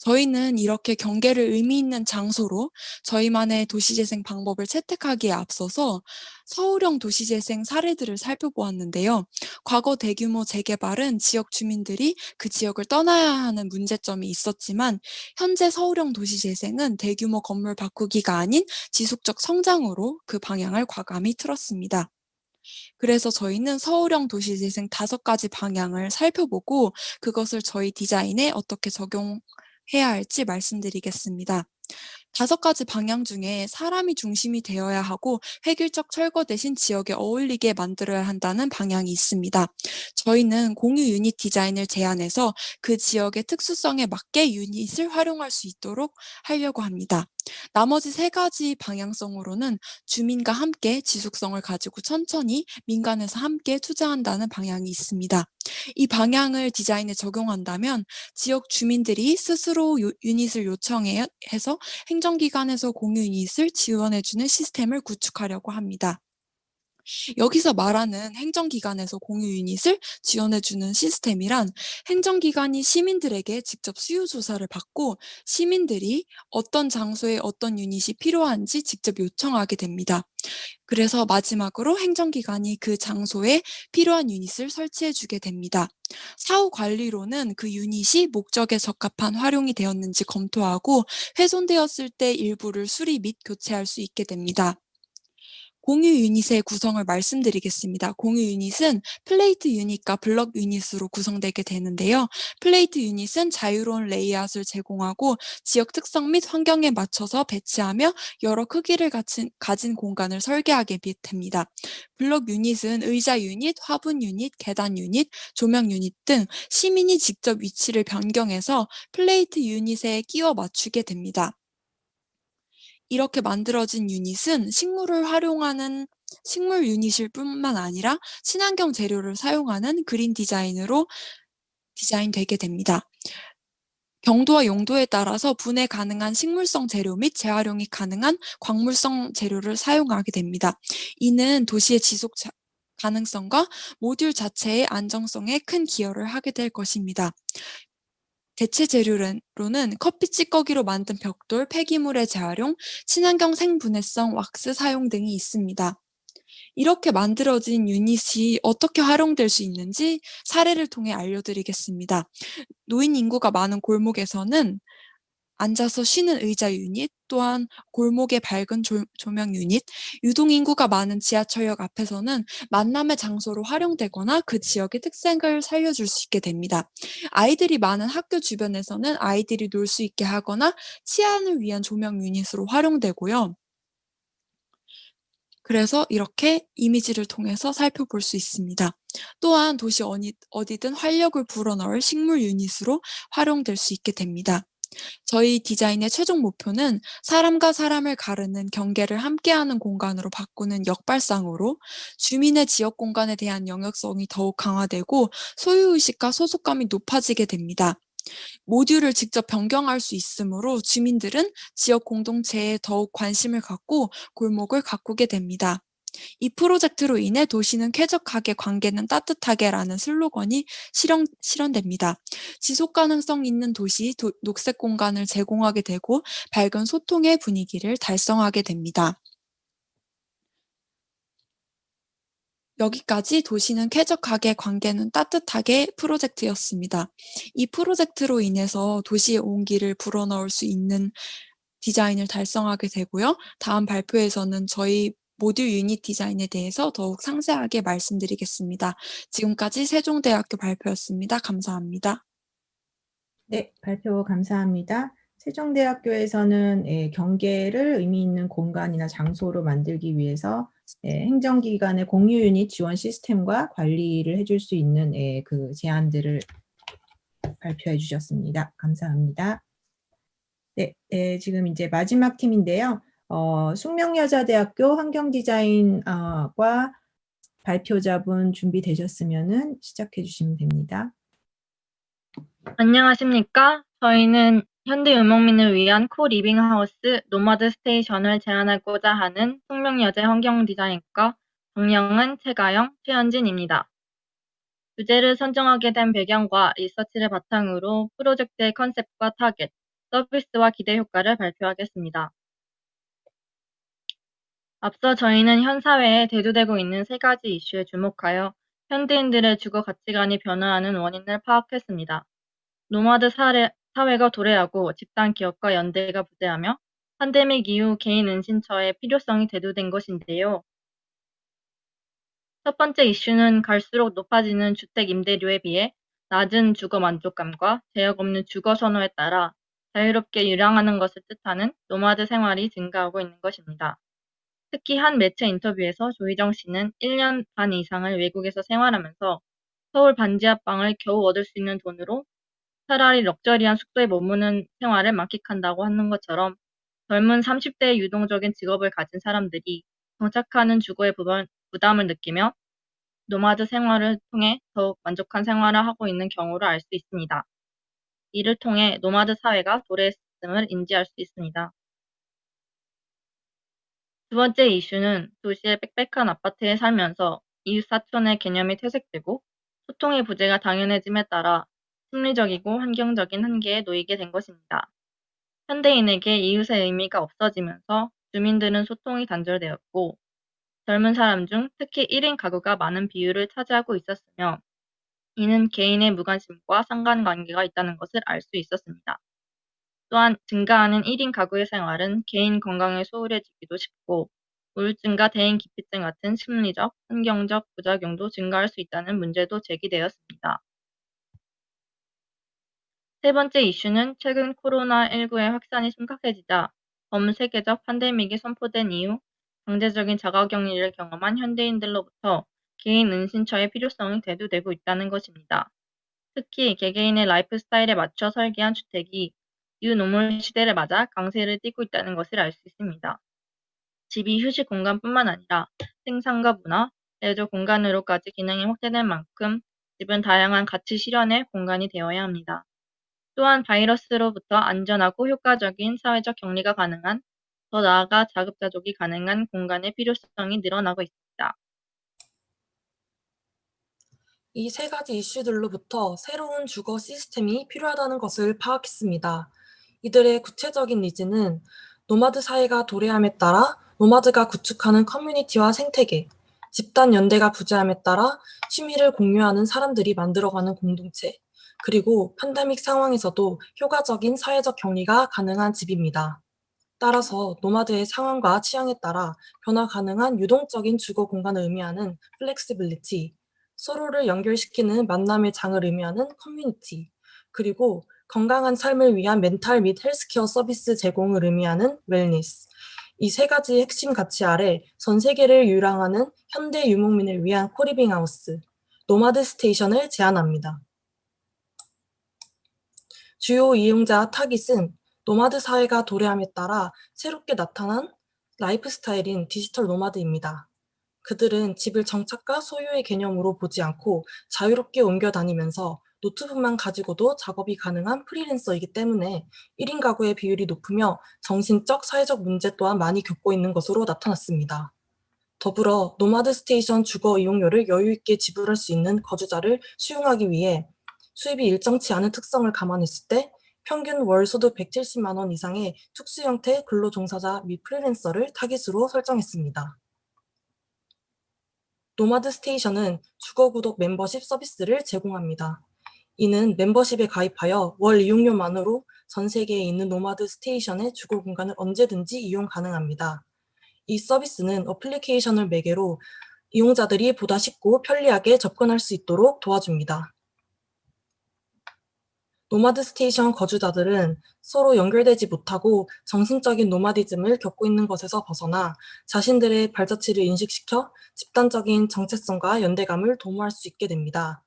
저희는 이렇게 경계를 의미 있는 장소로 저희만의 도시재생 방법을 채택하기에 앞서서 서울형 도시재생 사례들을 살펴보았는데요. 과거 대규모 재개발은 지역 주민들이 그 지역을 떠나야 하는 문제점이 있었지만 현재 서울형 도시재생은 대규모 건물 바꾸기가 아닌 지속적 성장으로 그 방향을 과감히 틀었습니다. 그래서 저희는 서울형 도시재생 다섯 가지 방향을 살펴보고 그것을 저희 디자인에 어떻게 적용해야 할지 말씀드리겠습니다. 다섯 가지 방향 중에 사람이 중심이 되어야 하고 획일적 철거 대신 지역에 어울리게 만들어야 한다는 방향이 있습니다. 저희는 공유 유닛 디자인을 제안해서 그 지역의 특수성에 맞게 유닛을 활용할 수 있도록 하려고 합니다. 나머지 세 가지 방향성으로는 주민과 함께 지속성을 가지고 천천히 민간에서 함께 투자한다는 방향이 있습니다. 이 방향을 디자인에 적용한다면 지역 주민들이 스스로 요- 유닛을 요청해서 행정기관에서 공유 유닛을 지원해주는 시스템을 구축하려고 합니다. 여기서 말하는 행정기관에서 공유 유닛을 지원해주는 시스템이란 행정기관이 시민들에게 직접 수요조사를 받고 시민들이 어떤 장소에 어떤 유닛이 필요한지 직접 요청하게 됩니다. 그래서 마지막으로 행정기관이 그 장소에 필요한 유닛을 설치해주게 됩니다. 사후 관리로는 그 유닛이 목적에 적합한 활용이 되었는지 검토하고 훼손되었을 때 일부를 수리 및 교체할 수 있게 됩니다. 공유 유닛의 구성을 말씀드리겠습니다. 공유 유닛은 플레이트 유닛과 블럭 유닛으로 구성되게 되는데요. 플레이트 유닛은 자유로운 레이아웃을 제공하고 지역 특성 및 환경에 맞춰서 배치하며 여러 크기를 가진, 가진 공간을 설계하게 됩니다. 블럭 유닛은 의자 유닛, 화분 유닛, 계단 유닛, 조명 유닛 등 시민이 직접 위치를 변경해서 플레이트 유닛에 끼워 맞추게 됩니다. 이렇게 만들어진 유닛은 식물을 활용하는 식물 유닛일 뿐만 아니라 친환경 재료를 사용하는 그린 디자인으로 디자인되게 됩니다. 경도와 용도에 따라서 분해 가능한 식물성 재료 및 재활용이 가능한 광물성 재료를 사용하게 됩니다. 이는 도시의 지속 자- 가능성과 모듈 자체의 안정성에 큰 기여를 하게 될 것입니다. 대체 재료로는 커피 찌꺼기로 만든 벽돌, 폐기물의 재활용, 친환경 생분해성 왁스 사용 등이 있습니다. 이렇게 만들어진 유닛이 어떻게 활용될 수 있는지 사례를 통해 알려드리겠습니다. 노인 인구가 많은 골목에서는 앉아서 쉬는 의자 유닛, 또한 골목의 밝은 조, 조명 유닛, 유동인구가 많은 지하철역 앞에서는 만남의 장소로 활용되거나 그 지역의 특색을 살려줄 수 있게 됩니다. 아이들이 많은 학교 주변에서는 아이들이 놀 수 있게 하거나 치안을 위한 조명 유닛으로 활용되고요. 그래서 이렇게 이미지를 통해서 살펴볼 수 있습니다. 또한 도시 어디, 어디든 활력을 불어넣을 식물 유닛으로 활용될 수 있게 됩니다. 저희 디자인의 최종 목표는 사람과 사람을 가르는 경계를 함께하는 공간으로 바꾸는 역발상으로 주민의 지역 공간에 대한 영역성이 더욱 강화되고 소유의식과 소속감이 높아지게 됩니다. 모듈을 직접 변경할 수 있으므로 주민들은 지역 공동체에 더욱 관심을 갖고 골목을 가꾸게 됩니다. 이 프로젝트로 인해 도시는 쾌적하게 관계는 따뜻하게 라는 슬로건이 실현, 실현됩니다. 지속 가능성 있는 도시, 도, 녹색 공간을 제공하게 되고 밝은 소통의 분위기를 달성하게 됩니다. 여기까지 도시는 쾌적하게 관계는 따뜻하게 프로젝트였습니다. 이 프로젝트로 인해서 도시의 온기를 불어넣을 수 있는 디자인을 달성하게 되고요. 다음 발표에서는 저희 모듈 유닛 디자인에 대해서 더욱 상세하게 말씀드리겠습니다. 지금까지 세종대학교 발표였습니다. 감사합니다. 네, 발표 감사합니다. 세종대학교에서는 예, 경계를 의미 있는 공간이나 장소로 만들기 위해서 예, 행정기관의 공유 유닛 지원 시스템과 관리를 해줄 수 있는 예, 그 제안들을 발표해 주셨습니다. 감사합니다. 네, 예, 지금 이제 마지막 팀인데요. 어, 숙명여자대학교 환경디자인과 발표자분 준비되셨으면 시작해 주시면 됩니다. 안녕하십니까? 저희는 현대 유목민을 위한 co-living house 노마드 스테이션을 제안하고자 하는 숙명여대 환경디자인과 정영은, 최가영, 최현진입니다. 주제를 선정하게 된 배경과 리서치를 바탕으로 프로젝트의 컨셉과 타겟, 서비스와 기대 효과를 발표하겠습니다. 앞서 저희는 현 사회에 대두되고 있는 세 가지 이슈에 주목하여 현대인들의 주거 가치관이 변화하는 원인을 파악했습니다. 노마드 사회, 사회가 도래하고 집단 기억과 연대가 부재하며 팬데믹 이후 개인 은신처의 필요성이 대두된 것인데요. 첫 번째 이슈는 갈수록 높아지는 주택 임대료에 비해 낮은 주거 만족감과 제약 없는 주거 선호에 따라 자유롭게 유랑하는 것을 뜻하는 노마드 생활이 증가하고 있는 것입니다. 특히 한 매체 인터뷰에서 조희정 씨는 1년 반 이상을 외국에서 생활하면서 서울 반지하방을 겨우 얻을 수 있는 돈으로 차라리 럭셔리한 숙소에 머무는 생활을 만끽한다고 하는 것처럼 젊은 30대의 유동적인 직업을 가진 사람들이 정착하는 주거의 부담을 느끼며 노마드 생활을 통해 더욱 만족한 생활을 하고 있는 경우를 알 수 있습니다. 이를 통해 노마드 사회가 도래했음을 인지할 수 있습니다. 두 번째 이슈는 도시의 빽빽한 아파트에 살면서 이웃 사촌의 개념이 퇴색되고 소통의 부재가 당연해짐에 따라 심리적이고 환경적인 한계에 놓이게 된 것입니다. 현대인에게 이웃의 의미가 없어지면서 주민들은 소통이 단절되었고 젊은 사람 중 특히 1인 가구가 많은 비율을 차지하고 있었으며 이는 개인의 무관심과 상관관계가 있다는 것을 알 수 있었습니다. 또한 증가하는 1인 가구의 생활은 개인 건강에 소홀해지기도 쉽고 우울증과 대인 기피증 같은 심리적, 환경적 부작용도 증가할 수 있다는 문제도 제기되었습니다. 세 번째 이슈는 최근 코로나19의 확산이 심각해지자 전 세계적 팬데믹이 선포된 이후 강제적인 자가격리를 경험한 현대인들로부터 개인 은신처의 필요성이 대두되고 있다는 것입니다. 특히 개개인의 라이프 스타일에 맞춰 설계한 주택이 뉴노멀 시대를 맞아 강세를 띠고 있다는 것을 알 수 있습니다. 집이 휴식 공간뿐만 아니라 생산과 문화, 레저 공간으로까지 기능이 확대된 만큼 집은 다양한 가치 실현의 공간이 되어야 합니다. 또한 바이러스로부터 안전하고 효과적인 사회적 격리가 가능한 더 나아가 자급자족이 가능한 공간의 필요성이 늘어나고 있습니다. 이 세 가지 이슈들로부터 새로운 주거 시스템이 필요하다는 것을 파악했습니다. 이들의 구체적인 needs는 노마드 사회가 도래함에 따라 노마드가 구축하는 커뮤니티와 생태계, 집단 연대가 부재함에 따라 취미를 공유하는 사람들이 만들어가는 공동체, 그리고 팬데믹 상황에서도 효과적인 사회적 격리가 가능한 집입니다. 따라서 노마드의 상황과 취향에 따라 변화 가능한 유동적인 주거 공간을 의미하는 flexibility, 서로를 연결시키는 만남의 장을 의미하는 커뮤니티, 그리고 건강한 삶을 위한 멘탈 및 헬스케어 서비스 제공을 의미하는 wellness. 이 세 가지 핵심 가치 아래 전 세계를 유랑하는 현대 유목민을 위한 co-living house, 노마드 스테이션을 제안합니다. 주요 이용자 타깃은 노마드 사회가 도래함에 따라 새롭게 나타난 라이프 스타일인 디지털 노마드입니다. 그들은 집을 정착과 소유의 개념으로 보지 않고 자유롭게 옮겨 다니면서 노트북만 가지고도 작업이 가능한 프리랜서이기 때문에 1인 가구의 비율이 높으며 정신적, 사회적 문제 또한 많이 겪고 있는 것으로 나타났습니다. 더불어 노마드 스테이션 주거 이용료를 여유 있게 지불할 수 있는 거주자를 수용하기 위해 수입이 일정치 않은 특성을 감안했을 때 평균 월 소득 170만 원 이상의 특수 형태 근로종사자 및 프리랜서를 타깃으로 설정했습니다. 노마드 스테이션은 주거 구독 멤버십 서비스를 제공합니다. 이는 멤버십에 가입하여 월 이용료만으로 전 세계에 있는 노마드 스테이션의 주거 공간을 언제든지 이용 가능합니다. 이 서비스는 어플리케이션을 매개로 이용자들이 보다 쉽고 편리하게 접근할 수 있도록 도와줍니다. 노마드 스테이션 거주자들은 서로 연결되지 못하고 정신적인 노마디즘을 겪고 있는 것에서 벗어나 자신들의 발자취를 인식시켜 집단적인 정체성과 연대감을 도모할 수 있게 됩니다.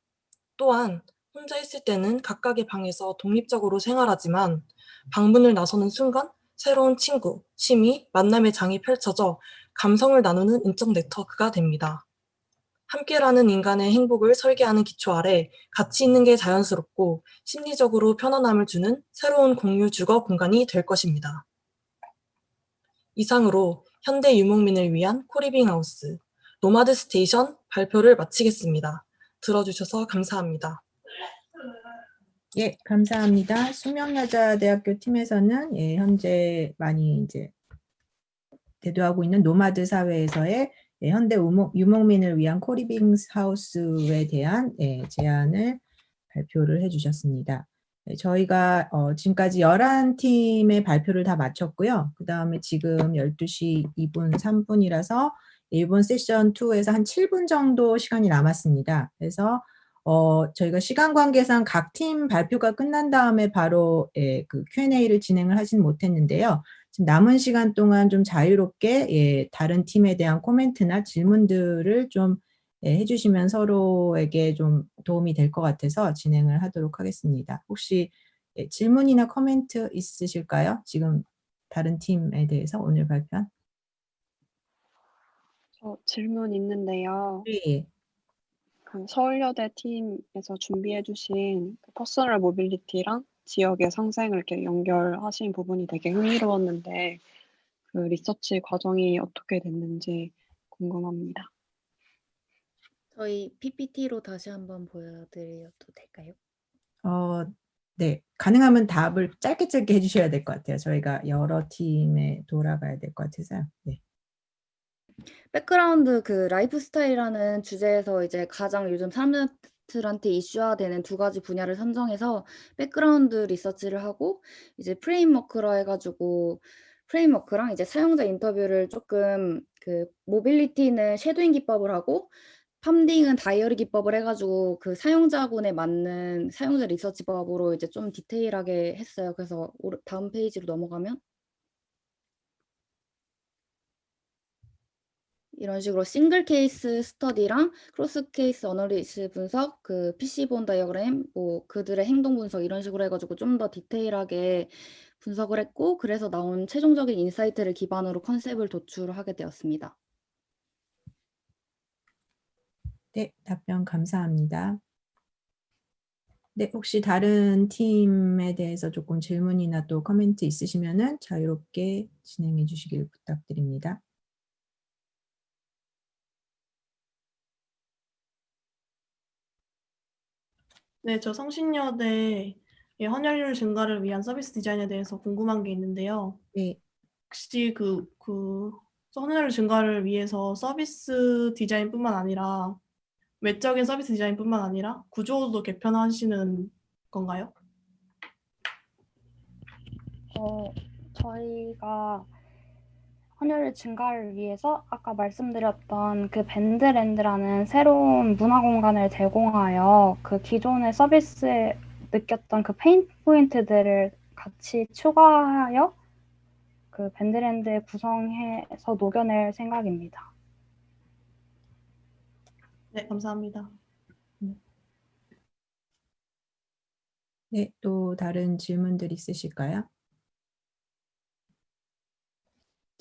또한 혼자 있을 때는 각각의 방에서 독립적으로 생활하지만 방문을 나서는 순간 새로운 친구, 취미, 만남의 장이 펼쳐져 감성을 나누는 인적 네트워크가 됩니다. 함께라는 인간의 행복을 설계하는 기초 아래 가치 있는 게 자연스럽고 심리적으로 편안함을 주는 새로운 공유 주거 공간이 될 것입니다. 이상으로 현대 유목민을 위한 코리빙 하우스, 노마드 스테이션 발표를 마치겠습니다. 들어주셔서 감사합니다. 예, 감사합니다. 숙명여자대학교 팀에서는 예, 현재 많이 이제 대두하고 있는 노마드 사회에서의 예, 현대 우모- 유목 민을 위한 co-living house에 대한 예, 제안을 발표를 해주셨습니다. 예, 저희가 어, 지금까지 11팀의 발표를 다 마쳤고요. 그 다음에 지금 12시 2분 3분이라서 이번 세션 2에서 한 7분 정도 시간이 남았습니다. 그래서 어, 저희가 시간 관계상 각 팀 발표가 끝난 다음에 바로 예, 그 Q&A를 진행을 하진 못했는데요. 지금 남은 시간 동안 좀 자유롭게 예, 다른 팀에 대한 코멘트나 질문들을 좀 예, 해주시면 서로에게 좀 도움이 될 것 같아서 진행을 하도록 하겠습니다. 혹시 예, 질문이나 코멘트 있으실까요? 지금 다른 팀에 대해서 오늘 발표한? 저 질문 있는데요. 예. 그 서울여대 팀에서 준비해주신 그 personal mobility랑 지역의 상생을 이렇게 연결하신 부분이 되게 흥미로웠는데 그 리서치 과정이 어떻게 됐는지 궁금합니다. 저희 PPT로 다시 한번 보여드려도 될까요? 어, 네. 가능하면 답을 짧게 짧게 해주셔야 될 것 같아요. 저희가 여러 팀에 돌아가야 될 것 같아서요. 네. 백그라운드 그 라이프 스타일이라는 주제에서 이제 가장 요즘 사람들한테 이슈화되는 두 가지 분야를 선정해서 백그라운드 리서치를 하고 이제 framework라 해가지고 framework랑 이제 사용자 인터뷰를 조금 그 mobility는 shadowing 기법을 하고 팜딩은 다이어리 기법을 해가지고 그 사용자군에 맞는 사용자 리서치법으로 이제 좀 디테일하게 했어요. 그래서 다음 페이지로 넘어가면 이런 식으로 single case study랑 cross case analysis 분석, 그 fishbone diagram, 뭐 그들의 행동 분석 이런 식으로 해가지고 좀 더 디테일하게 분석을 했고 그래서 나온 최종적인 insight를 기반으로 컨셉을 도출하게 되었습니다. 네, 답변 감사합니다. 네, 혹시 다른 팀에 대해서 조금 질문이나 또 코멘트 있으시면 은 자유롭게 진행해 주시길 부탁드립니다. 네, 저 성신여대 의 헌혈률 증가를 위한 서비스 디자인에 대해서 궁금한 게 있는데요. 네. 혹시 그, 그 헌혈률 증가를 위해서 서비스 디자인뿐만 아니라 외적인 서비스 디자인뿐만 아니라 구조도 개편하시는 건가요? 어, 저희가 헌혈 증가를 위해서 아까 말씀드렸던 그 밴드랜드라는 새로운 문화 공간을 제공하여 그 기존의 서비스에 느꼈던 그 pain point들을 같이 추가하여 그 밴드랜드 구성해서 녹여낼 생각입니다. 네, 감사합니다. 네, 또 다른 질문들 있으실까요?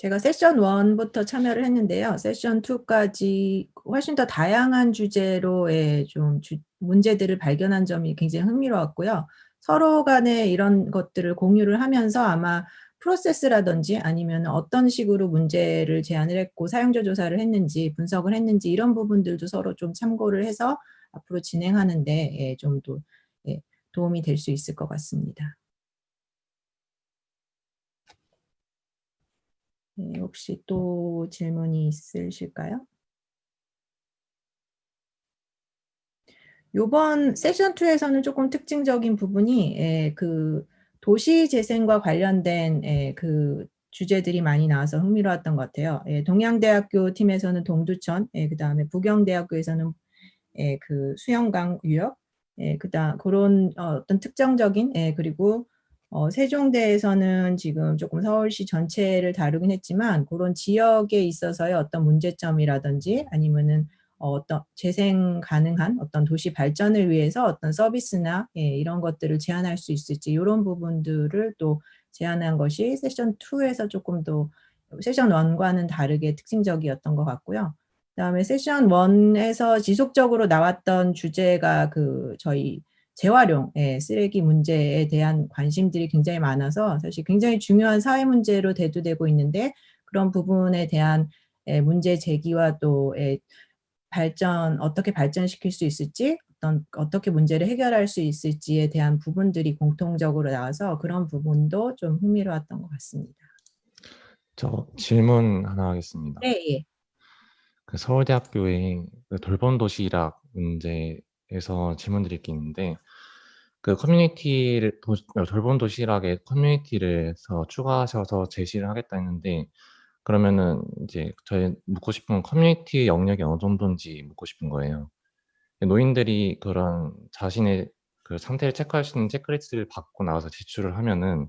제가 세션 1부터 참여를 했는데요. 세션 2까지 훨씬 더 다양한 주제로의 좀 주- 문제들을 발견한 점이 굉장히 흥미로웠고요. 서로 간에 이런 것들을 공유를 하면서 아마 프로세스라든지 아니면 어떤 식으로 문제를 제안을 했고 사용자 조사를 했는지 분석을 했는지 이런 부분들도 서로 좀 참고를 해서 앞으로 진행하는데 예, 좀더 예, 도움이 될 수 있을 것 같습니다. 네, 혹시 또 질문이 있으실까요? 요번 세션 2에서는 조금 특징적인 부분이 예, 그 도시 재생과 관련된 예, 그 주제들이 많이 나와서 흥미로웠던 것 같아요. 예, 동양대학교 팀에서는 동두천, 예, 그 다음에 부경대학교에서는 예, 그 수영강 유역, 예, 그다음 그런 어, 어떤 특정적인 예, 그리고 어, 세종대에서는 지금 조금 서울시 전체를 다루긴 했지만 그런 지역에 있어서의 어떤 문제점이라든지 아니면은 어, 어떤 재생 가능한 어떤 도시 발전을 위해서 어떤 서비스나 예, 이런 것들을 제안할 수 있을지 이런 부분들을 또 제안한 것이 세션 2에서 조금 더 세션 1과는 다르게 특징적이었던 것 같고요. 그다음에 세션 1에서 지속적으로 나왔던 주제가 그 저희 재활용, 예, 쓰레기 문제에 대한 관심들이 굉장히 많아서 사실 굉장히 중요한 사회 문제로 대두되고 있는데 그런 부분에 대한 예, 문제 제기와 또 예, 발전 어떻게 발전시킬 수 있을지 어떤 어떻게 문제를 해결할 수 있을지에 대한 부분들이 공통적으로 나와서 그런 부분도 좀 흥미로웠던 것 같습니다. 저 질문 하나 하겠습니다. 네, 예. 그 서울대학교의 그 돌봄 도시락 문제 에서 질문 드릴 게 있는데 그 커뮤니티를 도, 돌봄 도시락에 커뮤니티를 해서 추가하셔서 제시를 하겠다 했는데 그러면은 이제 저희 묻고 싶은 건 커뮤니티 영역이 어느 정도인지 묻고 싶은 거예요. 노인들이 그런 자신의 그 상태를 체크할 수 있는 체크리스트를 받고 나와서 제출을 하면은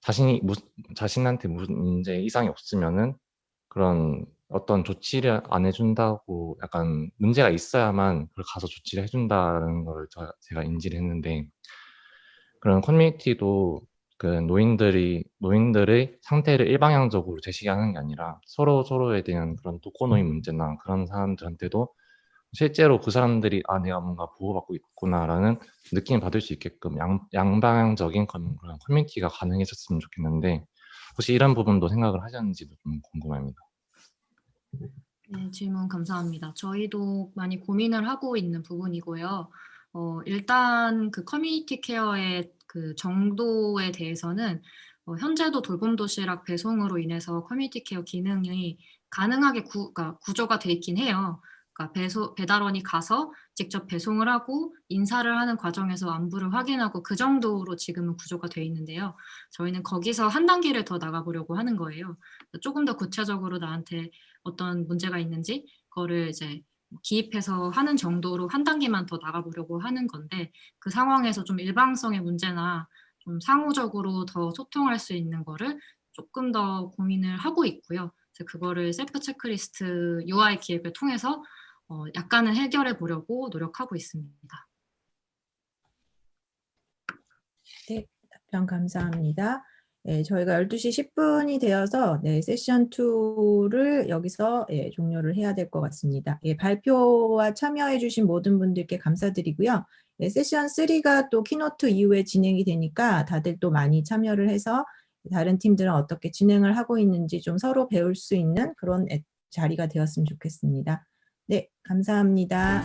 자신이 무, 자신한테 무슨 문제 이상이 없으면은 그런 어떤 조치를 안 해준다고 약간 문제가 있어야만 그걸 가서 조치를 해준다는 걸 저, 제가 인지를 했는데 그런 커뮤니티도 그 노인들이 노인들의 상태를 일방향적으로 제시하는 게 아니라 서로 서로에 대한 그런 독거노인 문제나 그런 사람들한테도 실제로 그 사람들이 아 내가 뭔가 보호받고 있구나라는 느낌을 받을 수 있게끔 양, 양방향적인 그런 그런 커뮤니티가 가능해졌으면 좋겠는데 혹시 이런 부분도 생각을 하셨는지도 좀 궁금합니다. 네, 질문 감사합니다. 저희도 많이 고민을 하고 있는 부분이고요. 어, 일단 그 community care의 그 정도에 대해서는 어, 현재도 돌봄 도시락 배송으로 인해서 community care 기능이 가능하게 구, 그러니까 구조가 돼 있긴 해요. 그러니까 배소, 배달원이 가서 직접 배송을 하고 인사를 하는 과정에서 안부를 확인하고 그 정도로 지금은 구조가 돼 있는데요. 저희는 거기서 한 단계를 더 나가보려고 하는 거예요. 조금 더 구체적으로 나한테 어떤 문제가 있는지 그거를 이제 기입해서 하는 정도로 한 단계만 더 나가보려고 하는 건데 그 상황에서 좀 일방성의 문제나 좀 상호적으로 더 소통할 수 있는 거를 조금 더 고민을 하고 있고요. 그거를 셀프 체크리스트 UI 기획을 통해서 어, 약간은 해결해 보려고 노력하고 있습니다. 네, 답변 감사합니다. 예, 저희가 12시 10분이 되어서 네, 세션 2를 여기서 예, 종료를 해야 될 것 같습니다. 예, 발표와 참여해 주신 모든 분들께 감사드리고요. 예, 세션 3가 또 keynote 이후에 진행이 되니까 다들 또 많이 참여를 해서 다른 팀들은 어떻게 진행을 하고 있는지 좀 서로 배울 수 있는 그런 자리가 되었으면 좋겠습니다. 네, 감사합니다.